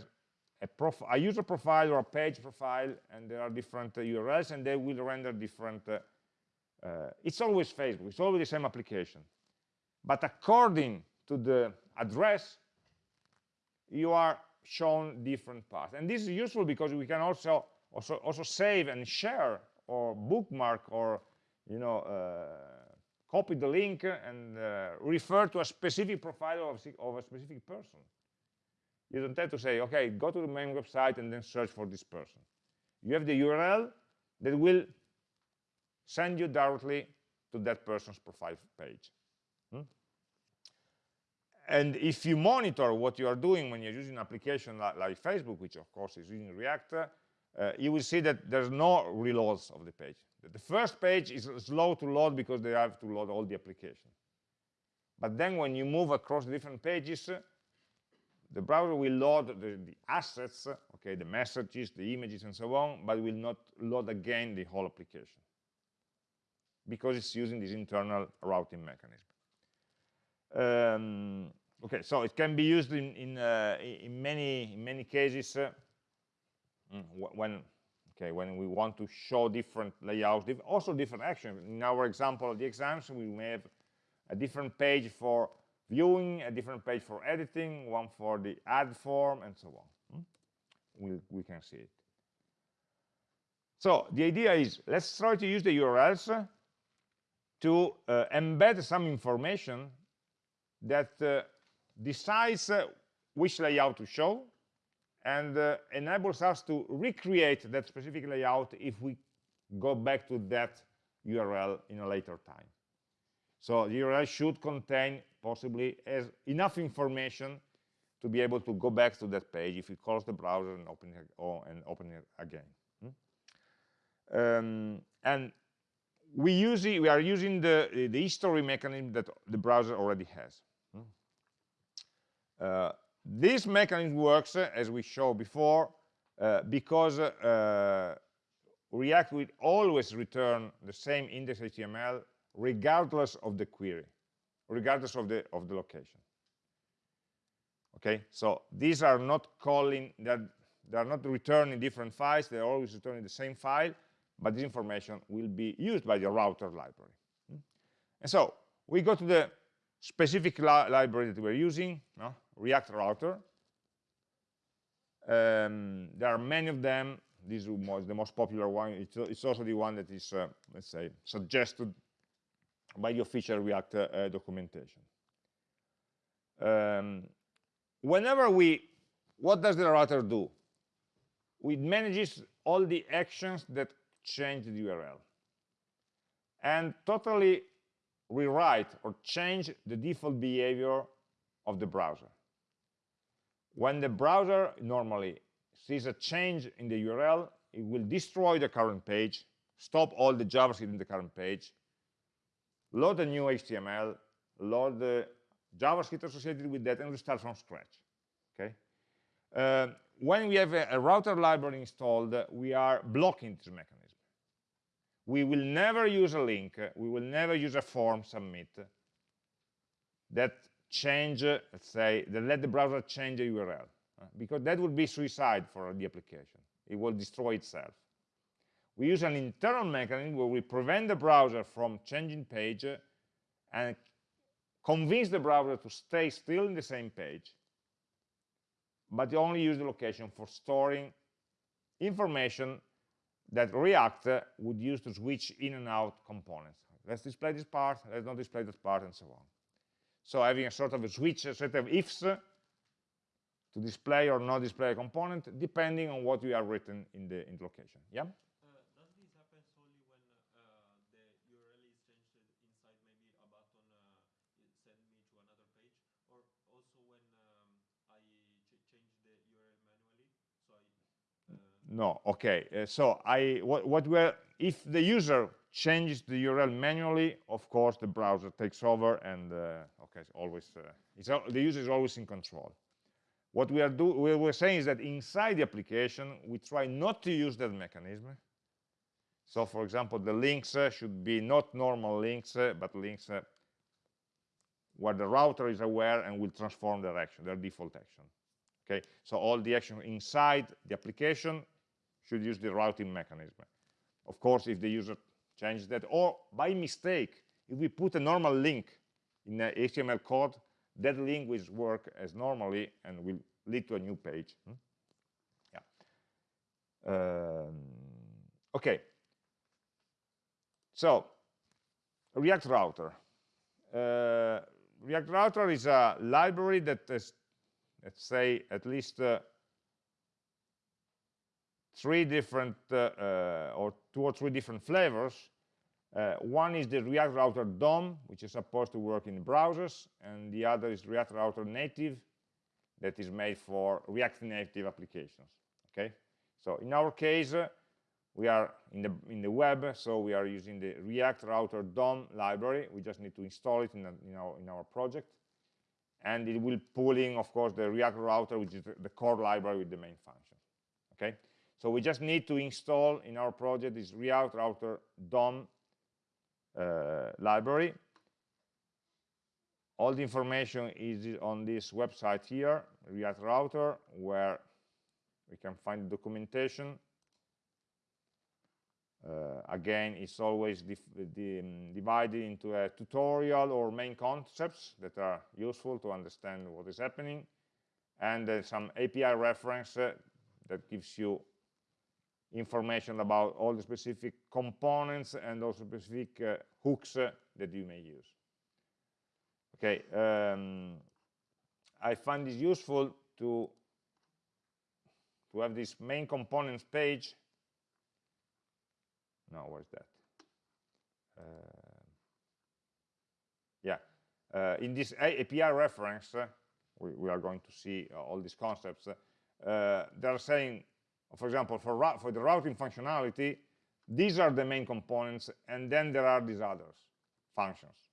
a, a, user profile or a page profile, and there are different uh, URLs, and they will render different. Uh, uh, it's always Facebook. It's always the same application. But according to the address, you are shown different paths. And this is useful because we can also also also save and share or bookmark or you know, uh, copy the link and uh, refer to a specific profile of, of a specific person. You don't have to say, okay, go to the main website and then search for this person. You have the URL that will send you directly to that person's profile page. Hmm? And if you monitor what you are doing when you're using an application like, like Facebook, which of course is using React, uh, you will see that there's no reloads of the page. The first page is slow to load because they have to load all the application. But then when you move across different pages, the browser will load the, the, assets, okay, the messages, the images, and so on, but will not load again the whole application because it's using this internal routing mechanism. Um, okay, so it can be used in in, uh, in many in many cases uh, mm, when okay, when we want to show different layouts, also different actions. In our example of the exams, we may have a different page for viewing, a different page for editing, one for the add form, and so on. Hmm? We, we can see it. So the idea is, let's try to use the URLs to uh, embed some information that uh, decides uh, which layout to show and uh, enables us to recreate that specific layout if we go back to that URL in a later time. So the URL should contain possibly as enough information to be able to go back to that page if we close the browser and open it, or, and open it again. Hmm? Um, and we use it, we are using the the history mechanism that the browser already has. Hmm? Uh, this mechanism works, uh, as we showed before, uh, because uh, React will always return the same index HTML regardless of the query, regardless of the, of the location. Okay, so these are not calling, that they are not returning different files, they're always returning the same file, but this information will be used by the router library. Hmm? And so we go to the specific li library that we're using, no? React Router. Um, there are many of them. This is the most popular one. It's, it's also the one that is, uh, let's say, suggested by the official React uh, documentation. Um, whenever we, what does the router do? It manages all the actions that change the URL and totally rewrite or change the default behavior of the browser. When the browser normally sees a change in the URL, it will destroy the current page, stop all the JavaScript in the current page, load a new HTML, load the JavaScript associated with that, and restart from scratch. Okay. Uh, when we have a, a, router library installed, we are blocking this mechanism. We will never use a link, we will never use a form submit that change, let's say, that let the browser change the URL, uh, because that would be suicide for the application. It will destroy itself we use an internal mechanism where we prevent the browser from changing page and convince the browser to stay still in the same page, but only use the location for storing information that React would use to switch in and out components. Let's display this part, let's not display that part, and so on. So having a sort of a switch, a set of ifs to display or not display a component, depending on what you have written in the, in the location. Yeah? No, okay. Uh, so I what, what were if the user changes the URL manually, of course the browser takes over and uh, okay, it's always uh, it's, the user is always in control. What we are do we were saying is that inside the application we try not to use that mechanism. So for example, the links uh, should be not normal links, uh, but links uh, where the router is aware and will transform their action, their default action. Okay, so all the action inside the application should use the routing mechanism. Of course, if the user changes that, or by mistake, if we put a normal link in the HTML code, that link will work as normally and will lead to a new page. Hmm? Yeah. Um, okay. So, React Router. Uh, React Router is a library that has, let's say, at least uh, three different, uh, uh, or two or three different flavors. Uh, one is the React Router DOM, which is supposed to work in browsers, and the other is React Router Native, that is made for React Native applications. Okay, so in our case, uh, we are in the in the web, so we are using the React Router DOM library. We just need to install it in, in our in our project, and it will pull in, of course, the React Router, which is the core library with the main function. Okay, so we just need to install in our project this React Router DOM uh, library. All the information is on this website here, React Router, where we can find the documentation. Uh, again, it's always um, divided into a tutorial or main concepts that are useful to understand what is happening, and uh, some API reference that gives you information about all the specific components and also specific uh, hooks uh, that you may use. Okay, um, I find this useful to to have this main components page. No, where's that? Uh, yeah, uh, in this API reference, uh, we, we, are going to see uh, all these concepts. Uh, they're saying, for example, for, for the routing functionality, these are the main components, and then there are these others, functions.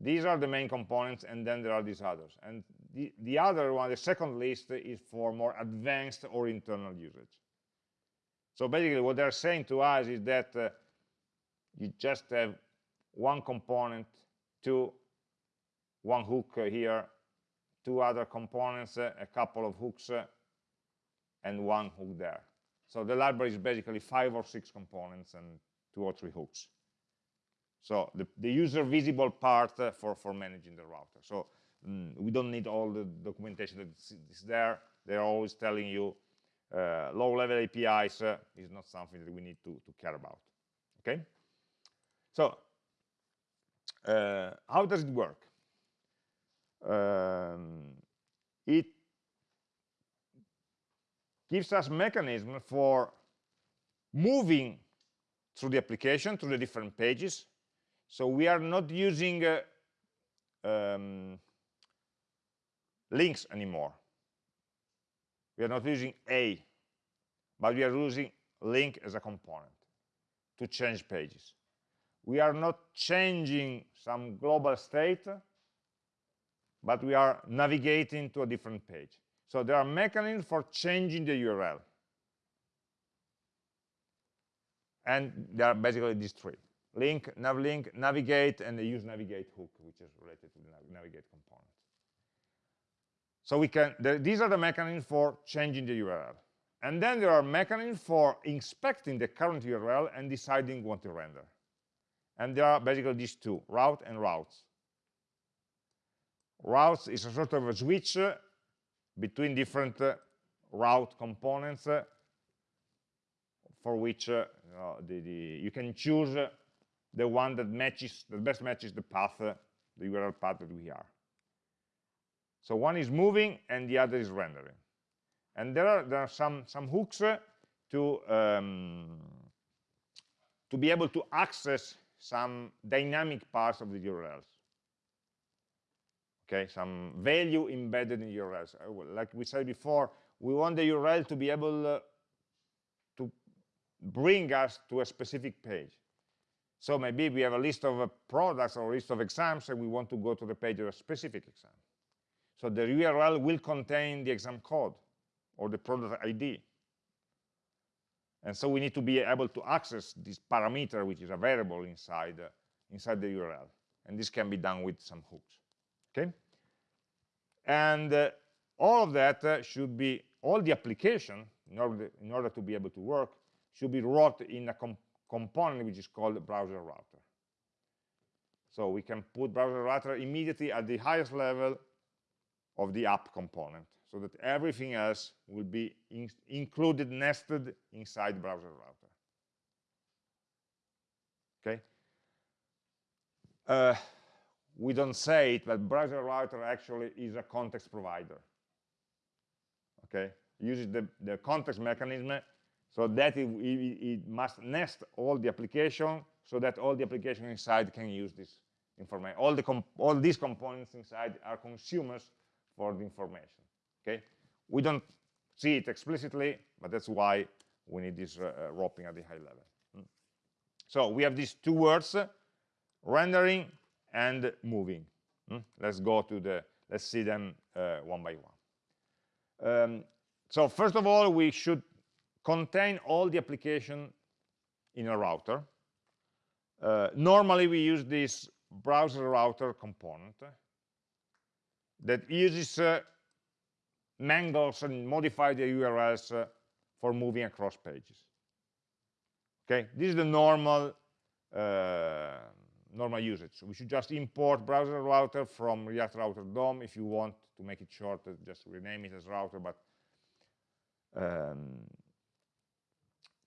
These are the main components, and then there are these others. And the, the other one, the second list, is for more advanced or internal usage. So basically, what they're saying to us is that uh, you just have one component, two, one hook here, two other components, uh, a couple of hooks, uh, and one hook there. So the library is basically five or six components and two or three hooks. So the, the user visible part uh, for, for managing the router. So mm, we don't need all the documentation that is there. They're always telling you uh, low-level APIs uh, is not something that we need to, to care about. Okay? So uh, how does it work? Um, it gives us mechanism for moving through the application, through the different pages. So we are not using uh, um, links anymore. We are not using a, but we are using link as a component to change pages. We are not changing some global state, but we are navigating to a different page. So there are mechanisms for changing the URL. And there are basically these three. Link, navlink, navigate, and the use navigate hook, which is related to the navigate component. So we can, the, these are the mechanisms for changing the URL. And then there are mechanisms for inspecting the current URL and deciding what to render. And there are basically these two, route and routes. Routes is a sort of a switch between different uh, route components uh, for which uh, the, the, you can choose the one that matches, that best matches the path, the URL path that we are. So one is moving and the other is rendering. And there are, there are some, some hooks to, um, to be able to access some dynamic parts of the URLs okay some value embedded in urls uh, like we said before we want the url to be able uh, to bring us to a specific page. So maybe we have a list of uh, products or a list of exams and we want to go to the page of a specific exam. So the url will contain the exam code or the product id and so we need to be able to access this parameter which is a variable inside uh, inside the url and this can be done with some hooks. Okay and uh, all of that uh, should be all the application in order in order to be able to work should be wrote in a com component which is called browser router. So we can put browser router immediately at the highest level of the app component so that everything else will be in included nested inside browser router. Okay? Uh, we don't say it, but browser router actually is a context provider. Okay, uses the, the context mechanism so that it, it, it, must nest all the application so that all the application inside can use this information. All, the all these components inside are consumers for the information. Okay, we don't see it explicitly, but that's why we need this uh, uh roping at the high level. Hmm. So we have these two words, rendering and moving. Hmm? Let's go to the, let's see them uh, one by one. Um, so first of all, we should contain all the application in a router. Uh, normally, we use this browser router component that uses uh, mangles and modify the URLs uh, for moving across pages. Okay, this is the normal uh, normal usage. So we should just import browser router from React Router DOM. If you want to make it shorter, just rename it as router. But um,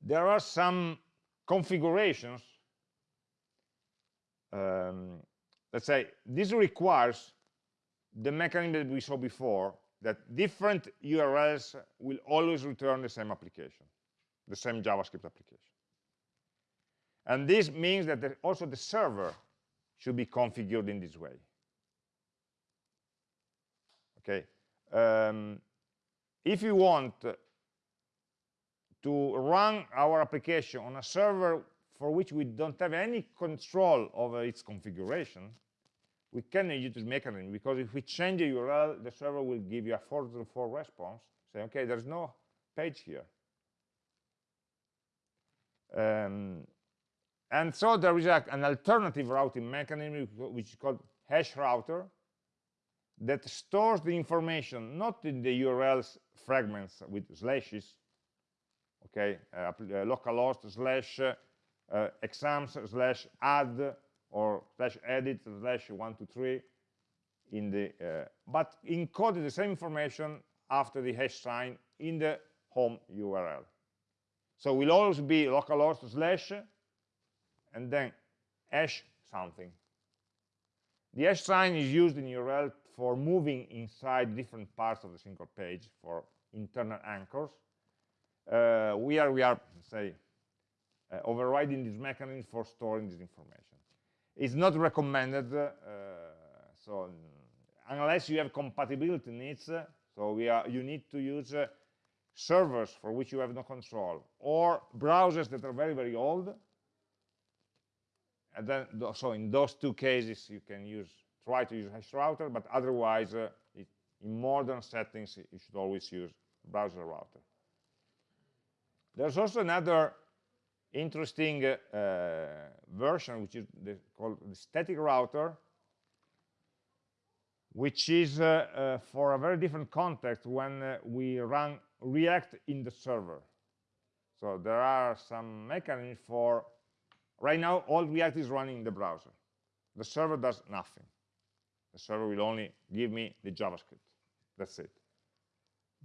there are some configurations um, let's say this requires the mechanism that we saw before that different URLs will always return the same application, the same JavaScript application. And this means that the, also the server should be configured in this way. Okay. Um, if you want to run our application on a server for which we don't have any control over its configuration, we can use this mechanism because if we change the URL, the server will give you a 404 response, say, okay, there's no page here. Um, and so there is a, an alternative routing mechanism which is called hash router that stores the information not in the URLs fragments with slashes, okay, uh, uh, localhost slash uh, exams slash add or slash edit slash one two three in the uh, but encoded the same information after the hash sign in the home URL. So will always be localhost slash and then hash something. The hash sign is used in URL for moving inside different parts of the single page for internal anchors. Uh, we are we are say uh, overriding this mechanism for storing this information. It's not recommended, uh, so unless you have compatibility needs, so we are, you need to use uh, servers for which you have no control, or browsers that are very, very old. And then, so in those two cases, you can use try to use hash router, but otherwise, uh, it, in modern settings, you should always use browser router. There's also another interesting uh, version, which is the, called the static router, which is uh, uh, for a very different context when uh, we run React in the server. So there are some mechanisms for, right now, all React is running in the browser. The server does nothing. The server will only give me the JavaScript. That's it.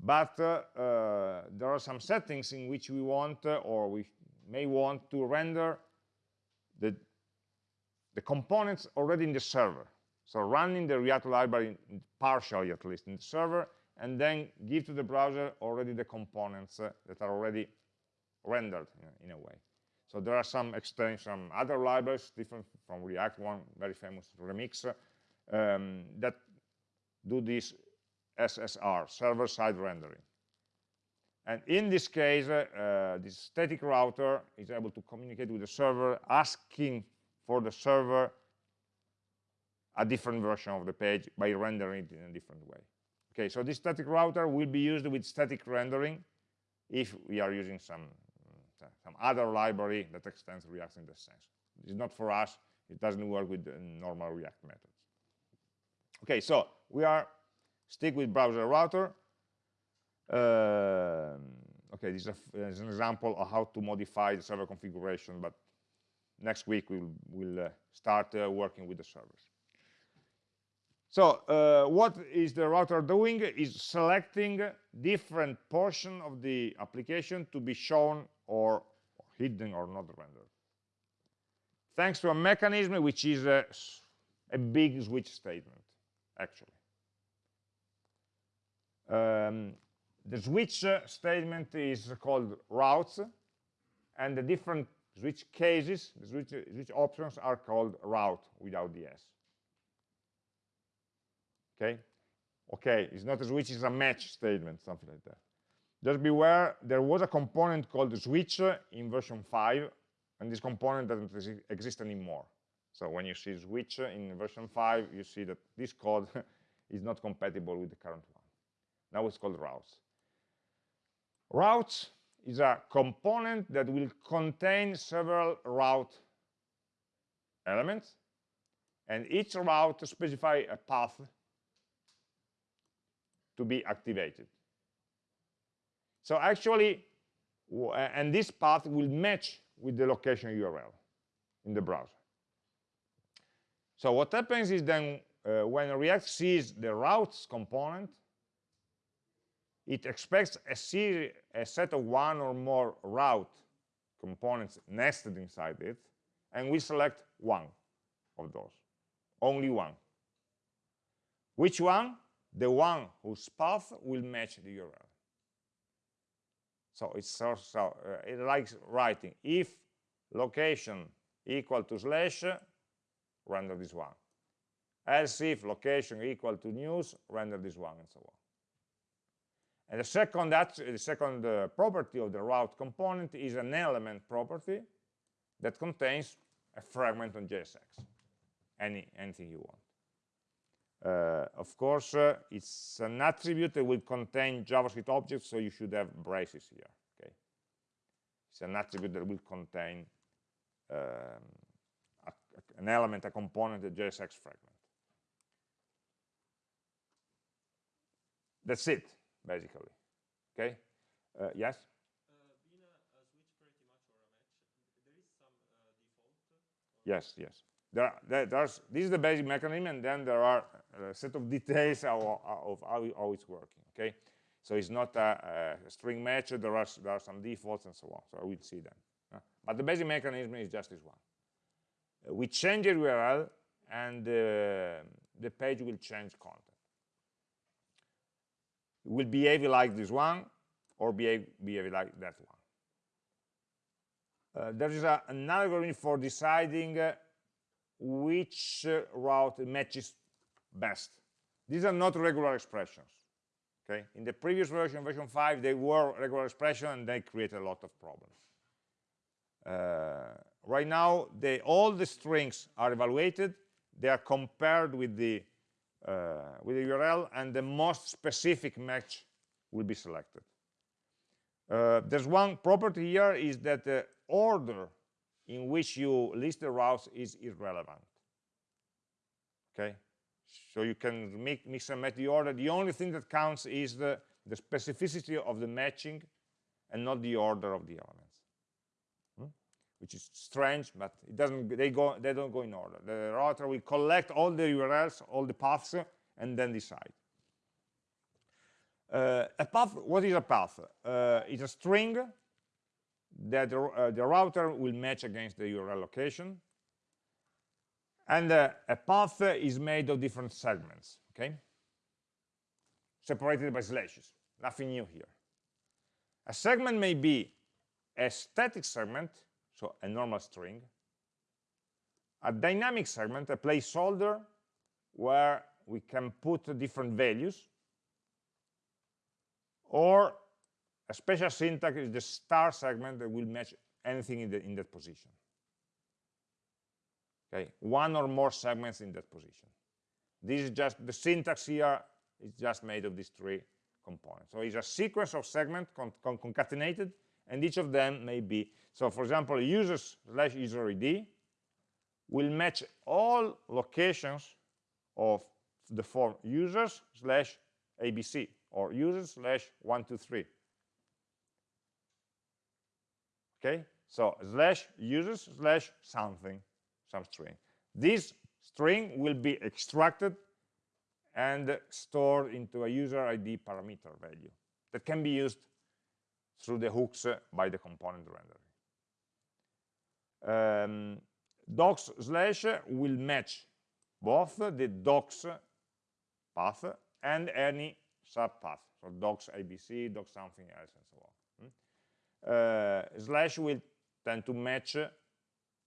But uh, uh, there are some settings in which we want, or we may want to render the, the components already in the server. So running the React library, partially at least, in the server, and then give to the browser already the components uh, that are already rendered in a, way. So there are some extensions, some other libraries different from React, one very famous Remix, um, that do this SSR, server-side rendering. And in this case, uh, this static router is able to communicate with the server, asking for the server a different version of the page by rendering it in a different way. Okay, so this static router will be used with static rendering if we are using some, some other library that extends React in this sense. It's not for us, it doesn't work with the normal React methods. Okay, so we are stick with browser router. Uh, okay, this is, a, is, an example of how to modify the server configuration, but next week we'll, we'll uh, start uh, working with the servers. So uh, what is the router doing is selecting different portion of the application to be shown or hidden or not rendered. Thanks to a mechanism which is a, a big switch statement, actually. Um, the switch statement is called routes, and the different switch cases, the switch, switch options are called route without the S. Okay? Okay, it's not a switch, it's a match statement, something like that. Just beware, there was a component called switch in version 5, and this component doesn't exist anymore. So when you see switch in version 5, you see that this code is not compatible with the current one. Now it's called routes. Routes is a component that will contain several route elements, and each route specify a path to be activated. So actually, and this path will match with the location URL in the browser. So what happens is then uh, when React sees the routes component, it expects a, series, a set of one or more route components nested inside it, and we select one of those, only one. Which one? The one whose path will match the URL. So it's uh, it likes writing if location equal to slash, render this one. Else if location equal to news, render this one, and so on. And the second, the second uh, property of the route component is an element property that contains a fragment on JSX, any, anything you want. Uh, of course, uh, it's an attribute that will contain JavaScript objects, so you should have braces here. Okay, it's an attribute that will contain um, a, an element, a component, a JSX fragment. That's it, basically. Okay, uh, yes. Yes, yes. There, there, there's, this is the basic mechanism, and then there are a set of details of, of how, how, it's working. Okay, so it's not a, a, string match. There are there are some defaults and so on. So I will see them. Uh, but the basic mechanism is just this one. Uh, we change the URL, and uh, the page will change content. It will behave like this one, or behave, behave like that one. Uh, there is a, an algorithm for deciding uh, which route matches best. These are not regular expressions. Okay, in the previous version, version 5, they were regular expressions and they created a lot of problems. Uh, right now, they, all the strings are evaluated. They are compared with the uh, with the URL, and the most specific match will be selected. Uh, there's one property here is that the order in which you list the routes is irrelevant. Okay, so you can make, mix and match the order. The only thing that counts is the, the specificity of the matching and not the order of the elements. Hmm? Which is strange, but it doesn't. They go. They don't go in order. The router will collect all the URLs, all the paths, and then decide. Uh, a path. What is a path? Uh, it's a string that uh, the, router will match against the URL location. And uh, a path is made of different segments, okay? Separated by slashes, nothing new here. A segment may be a static segment, so a normal string, a dynamic segment, a placeholder where we can put different values, or a special syntax is the star segment that will match anything in, the, in that position. Okay, one or more segments in that position. This is just, the syntax here is just made of these three components. So it's a sequence of segments con con concatenated, and each of them may be, so for example, users slash user ID will match all locations of the form users slash ABC, or users slash 123 okay so slash users slash something some string. This string will be extracted and stored into a user id parameter value that can be used through the hooks by the component renderer um, docs slash will match both the docs path and any subpath. So docs abc docs something else and so on. Uh, slash will tend to match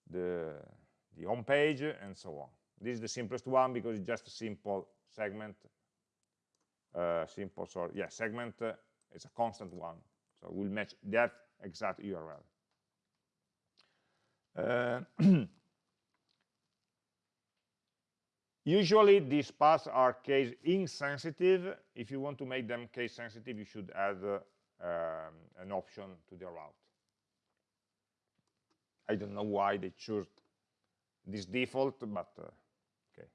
the, the home page and so on. This is the simplest one because it's just a simple segment. Uh, simple, sorry, yeah, segment uh, is a constant one. So we'll match that exact URL. Uh, usually these paths are case insensitive. If you want to make them case sensitive, you should add uh, um, an option to the route. I don't know why they choose this default, but uh, okay,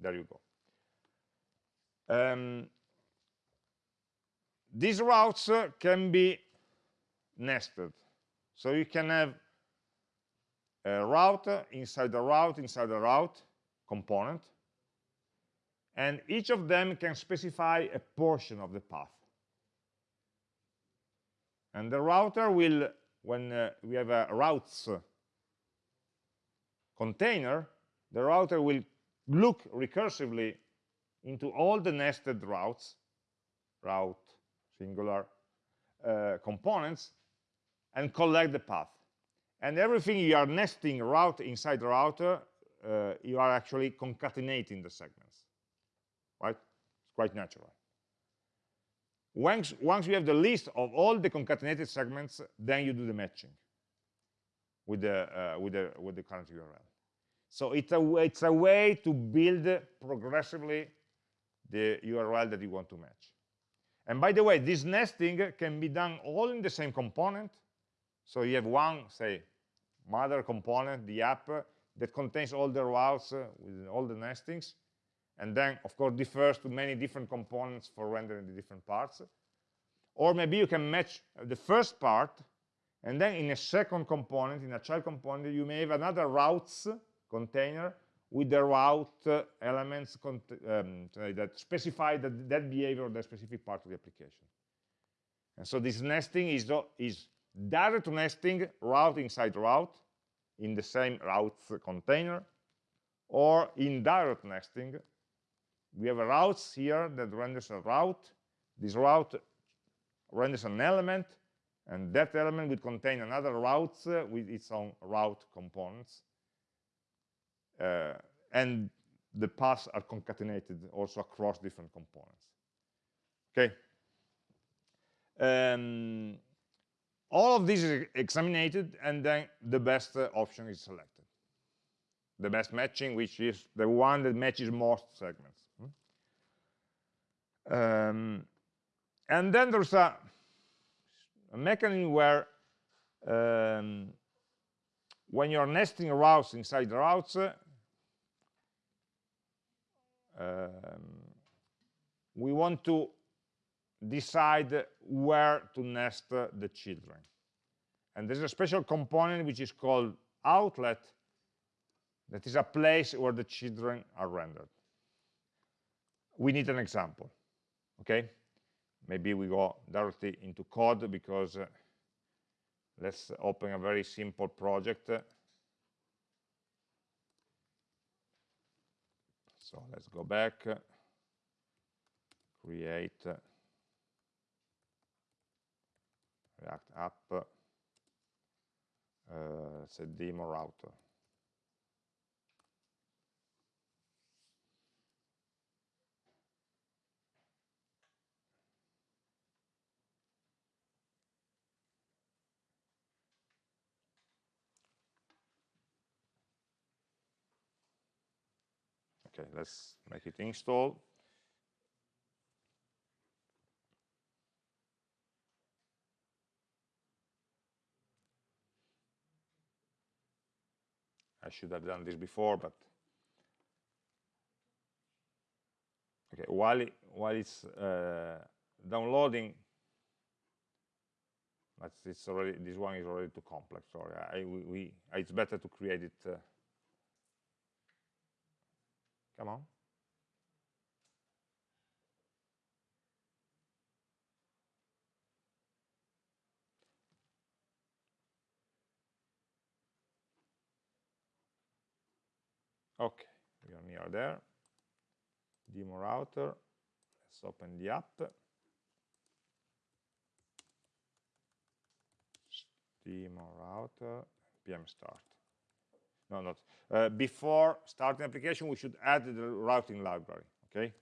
there you go. Um, these routes uh, can be nested. So you can have a route inside a route inside a route component, and each of them can specify a portion of the path. And the router will when uh, we have a routes container, the router will look recursively into all the nested routes, route, singular, uh, components, and collect the path. And everything you are nesting route inside the router, uh, you are actually concatenating the segments, right? It's quite natural. Once, once you have the list of all the concatenated segments, then you do the matching with the, uh, with the, with the current URL. So it's a, it's a way to build progressively the URL that you want to match. And by the way, this nesting can be done all in the same component. So you have one, say, mother component, the app, that contains all the routes uh, with all the nestings, and then, of course, differs to many different components for rendering the different parts. Or maybe you can match the first part, and then in a second component, in a child component, you may have another routes container with the route uh, elements um, that specify that, that behavior the specific part of the application. And so this nesting is, is direct nesting route inside route in the same routes container, or indirect nesting. We have a routes here that renders a route. This route renders an element, and that element will contain another route uh, with its own route components. Uh, and the paths are concatenated also across different components. Okay. Um, all of this is examined, and then the best uh, option is selected. The best matching, which is the one that matches most segments. Hmm? Um, and then there's a, a mechanism where um, when you're nesting routes inside the routes, uh, um, we want to decide where to nest the children. And there's a special component which is called outlet that is a place where the children are rendered. We need an example, okay? Maybe we go directly into code because uh, let's open a very simple project. So let's go back, create React app, uh, demo router. Okay, let's make it install. I should have done this before, but okay. While it, while it's uh, downloading, it's already this one is already too complex. Sorry, I, we, we it's better to create it. Uh, come on. Okay, we are near there. Demo router. Let's open the app. Demo router, pm start. No, not. Uh, before starting application, we should add the routing library, okay?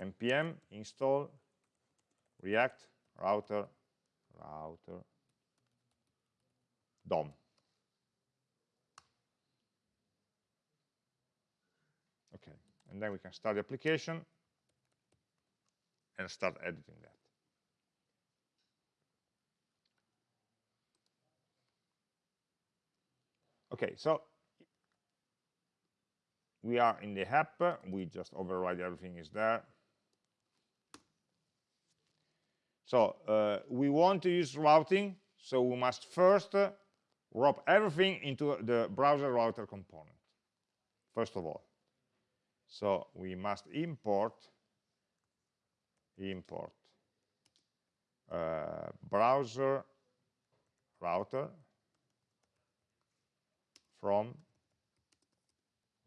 npm install react router router DOM. Okay, and then we can start the application and start editing that. Okay, so we are in the app, we just override everything is there. So uh, we want to use routing, so we must first uh, wrap everything into the browser router component, first of all. So we must import import uh, browser router from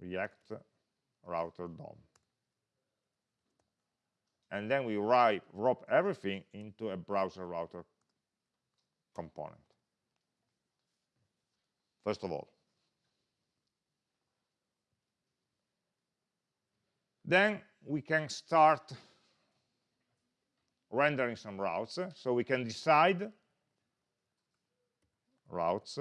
react router DOM. And then we write, wrap everything into a browser router component. First of all. Then we can start rendering some routes. So we can decide routes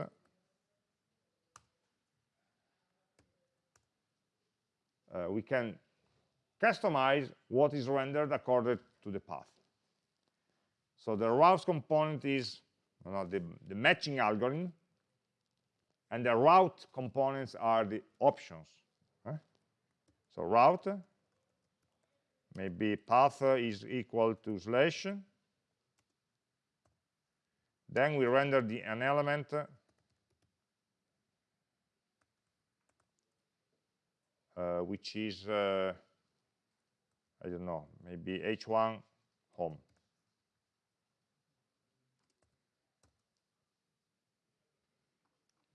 uh, we can customize what is rendered according to the path. So the routes component is you know, the, the matching algorithm, and the route components are the options. So route, maybe path is equal to slash. Then we render the, an element which is, uh, I don't know, maybe h1 home.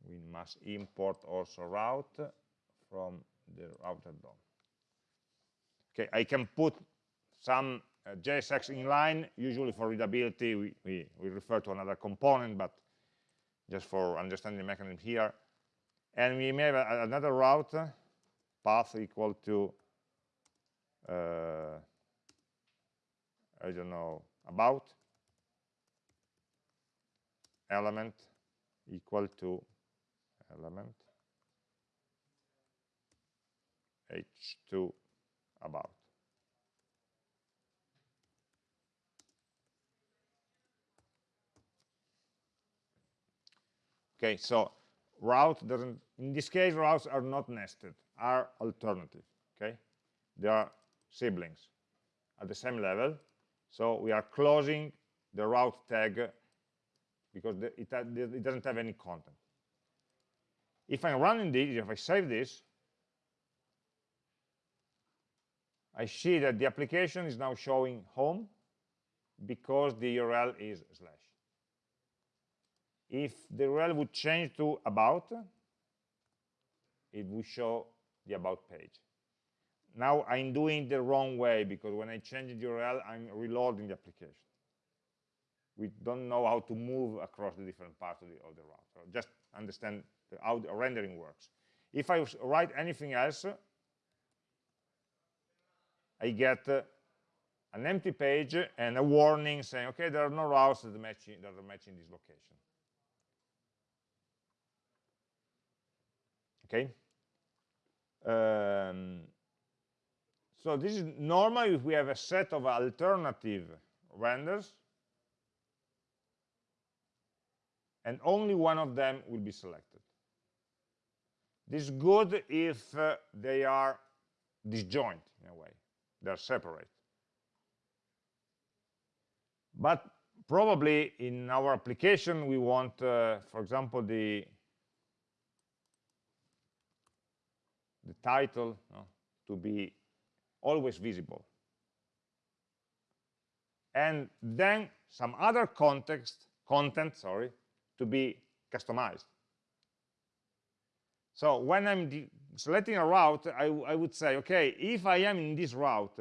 We must import also route from the router DOM. Okay, I can put some uh, JSX inline. Usually for readability, we, we, we refer to another component, but just for understanding the mechanism here. And we may have a, another route path equal to uh, I don't know about element equal to element h2 about. Okay so route doesn't in this case routes are not nested are alternative okay? They are siblings at the same level. So we are closing the route tag because the, it, it doesn't have any content. If I'm running this, if I save this, I see that the application is now showing home because the URL is slash. If the URL would change to about, it would show the about page. Now I'm doing the wrong way because when I change the URL, I'm reloading the application. We don't know how to move across the different parts of the, of the route. So just understand how the rendering works. If I write anything else, I get uh, an empty page and a warning saying, okay, there are no routes that, match that are matching this location. Okay? Um, so this is normal if we have a set of alternative renders and only one of them will be selected. This is good if uh, they are disjoint in a way, they're separate. But probably in our application we want, uh, for example, the the title no, to be always visible. And then some other context, content, sorry, to be customized. So when I'm selecting a route, I, I would say, okay, if I am in this route,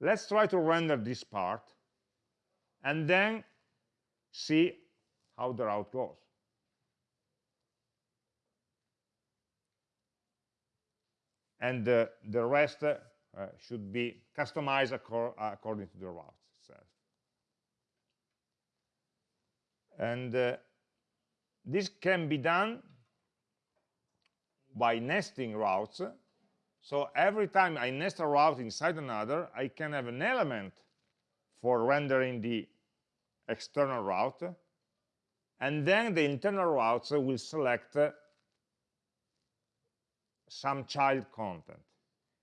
let's try to render this part and then see how the route goes. And uh, the rest uh, should be customized according to the route itself. And uh, this can be done by nesting routes. So every time I nest a route inside another, I can have an element for rendering the external route, and then the internal routes will select some child content.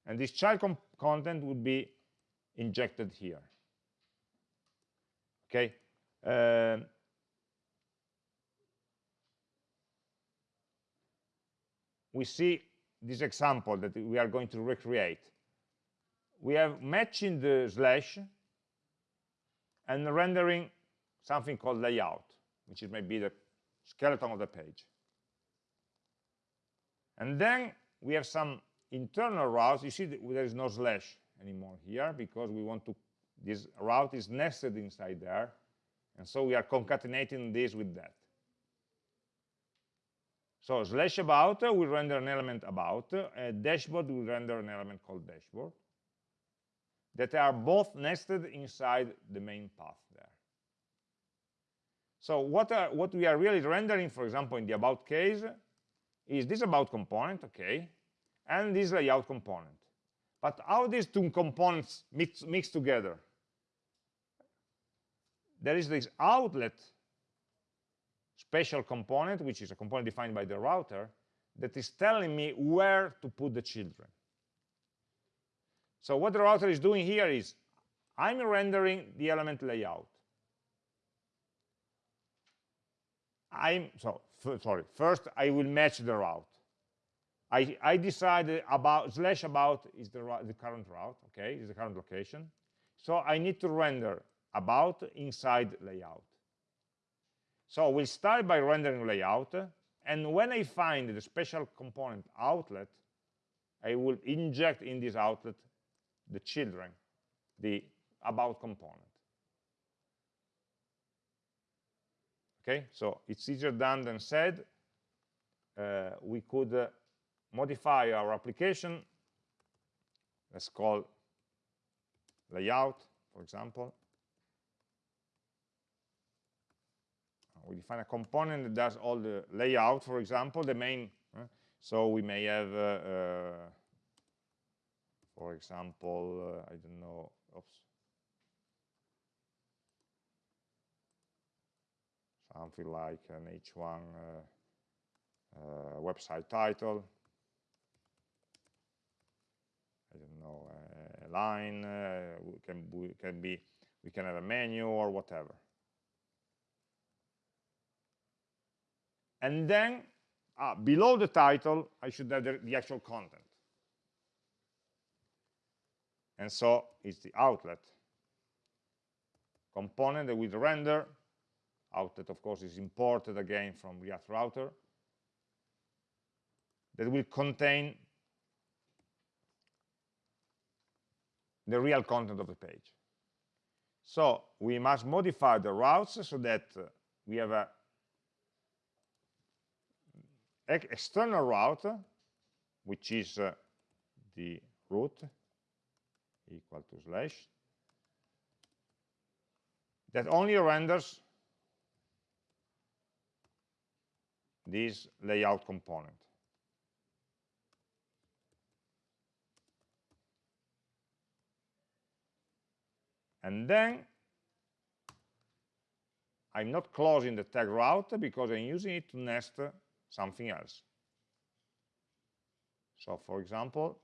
And this child content would be injected here. Okay. Uh, we see this example that we are going to recreate. We have matching the slash and rendering something called layout, which is maybe the skeleton of the page. And then we have some internal routes. You see there is no slash anymore here because we want to, this route is nested inside there. And so we are concatenating this with that. So slash about uh, will render an element about, a dashboard will render an element called dashboard that are both nested inside the main path there. So what, are, what we are really rendering, for example, in the about case, is this about component, okay, and this layout component. But how these two components mix, mix together? There is this outlet special component, which is a component defined by the router, that is telling me where to put the children. So what the router is doing here is, I'm rendering the element layout. I'm, so, sorry, first I will match the route. I, I decided about, slash about is the, the current route, okay, is the current location. So I need to render about inside layout. So we'll start by rendering layout, and when I find the special component outlet, I will inject in this outlet the children, the about component. Okay, so it's easier done than said. Uh, we could uh, modify our application. Let's call layout, for example. we define a component that does all the layout, for example, the main. Uh, so we may have, uh, uh, for example, uh, I don't know, oops, something like an H1 uh, uh, website title. I don't know, a line, can, we can be, we can have a menu or whatever. and then uh, below the title I should have the, the, actual content and so it's the outlet component that will render outlet of course is imported again from React router that will contain the real content of the page. So we must modify the routes so that we have a external route, which is uh, the root equal to slash, that only renders this layout component. And then I'm not closing the tag route because I'm using it to nest something else. So for example,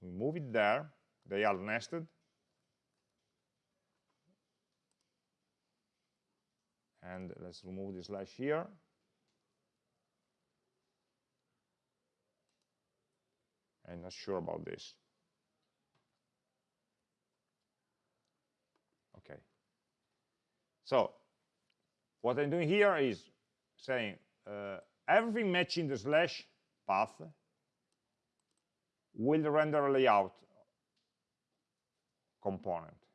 we move it there, they are nested. And let's remove the slash here. I'm not sure about this. Okay. So what I'm doing here is saying uh, everything matching the slash path will render a layout component.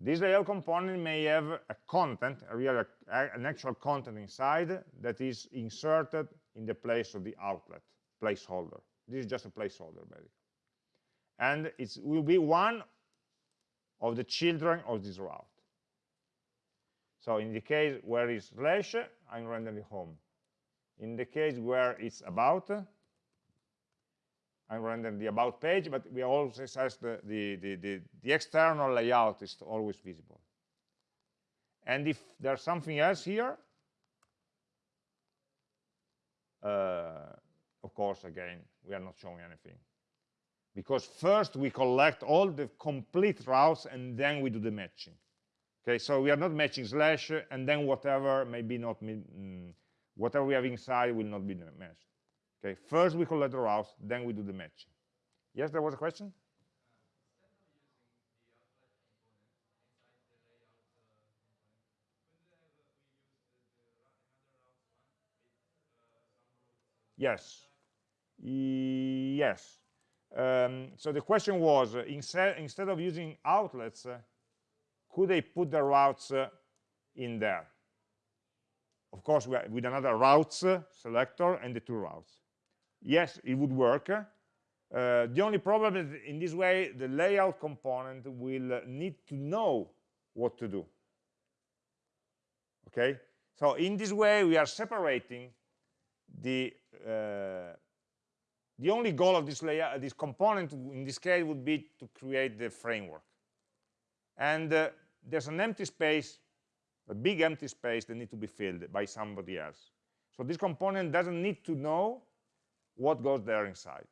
This layout component may have a content, a real, an actual content inside that is inserted in the place of the outlet placeholder. This is just a placeholder, basically. And it will be one of the children of this route. So in the case where it's slash, I'm rendering home. In the case where it's about, I'm rendering the about page, but we also says the, the, the, the, the external layout is always visible. And if there's something else here, uh, of course, again, we are not showing anything. Because first we collect all the complete routes and then we do the matching. Okay, so we are not matching slash, and then whatever maybe not, mm, whatever we have inside will not be matched. Okay, first we collect the routes, then we do the matching. Yes, there was a question? Yes. Yes. Um, so the question was, uh, instead, instead of using outlets, uh, could they put the routes uh, in there? Of course, with another routes uh, selector and the two routes. Yes, it would work. Uh, the only problem is in this way, the layout component will uh, need to know what to do. Okay? So in this way, we are separating the uh, the only goal of this layer, this component in this case would be to create the framework. And uh, there's an empty space, a big empty space that needs to be filled by somebody else. So this component doesn't need to know what goes there inside.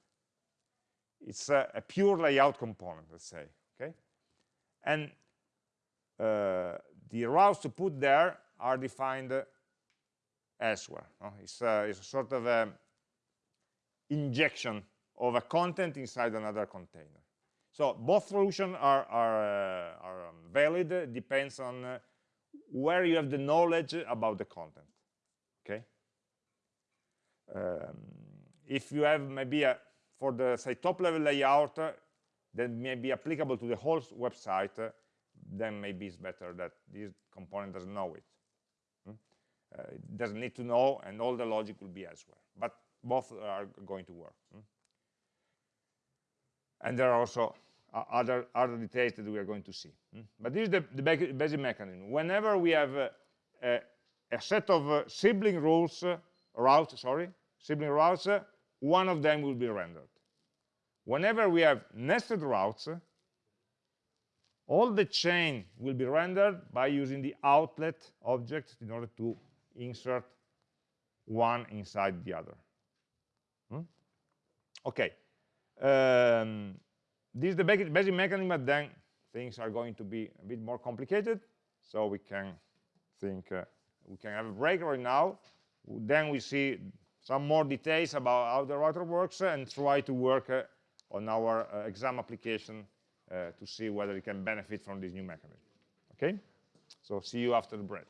It's a, a pure layout component, let's say, okay? And uh, the routes to put there are defined elsewhere. No? It's, uh, it's a sort of a injection of a content inside another container. So both solutions are, are, uh, are um, valid, depends on uh, where you have the knowledge about the content, okay? Um, if you have maybe a, for the say top level layout uh, that may be applicable to the whole website, uh, then maybe it's better that this component doesn't know it. Hmm? Uh, it doesn't need to know and all the logic will be elsewhere. But both are going to work. Hmm? And there are also uh, other, other details that we are going to see. Hmm? But this is the, the basic mechanism. Whenever we have uh, a, set of uh, sibling rules, routes, sorry, sibling routes, one of them will be rendered. Whenever we have nested routes, all the chain will be rendered by using the outlet object in order to insert one inside the other. Hmm? Okay. Um, this is the basic mechanism, but then things are going to be a bit more complicated. So we can think, uh, we can have a break right now. Then we see some more details about how the router works and try to work uh, on our uh, exam application uh, to see whether it can benefit from this new mechanism. Okay? So see you after the break.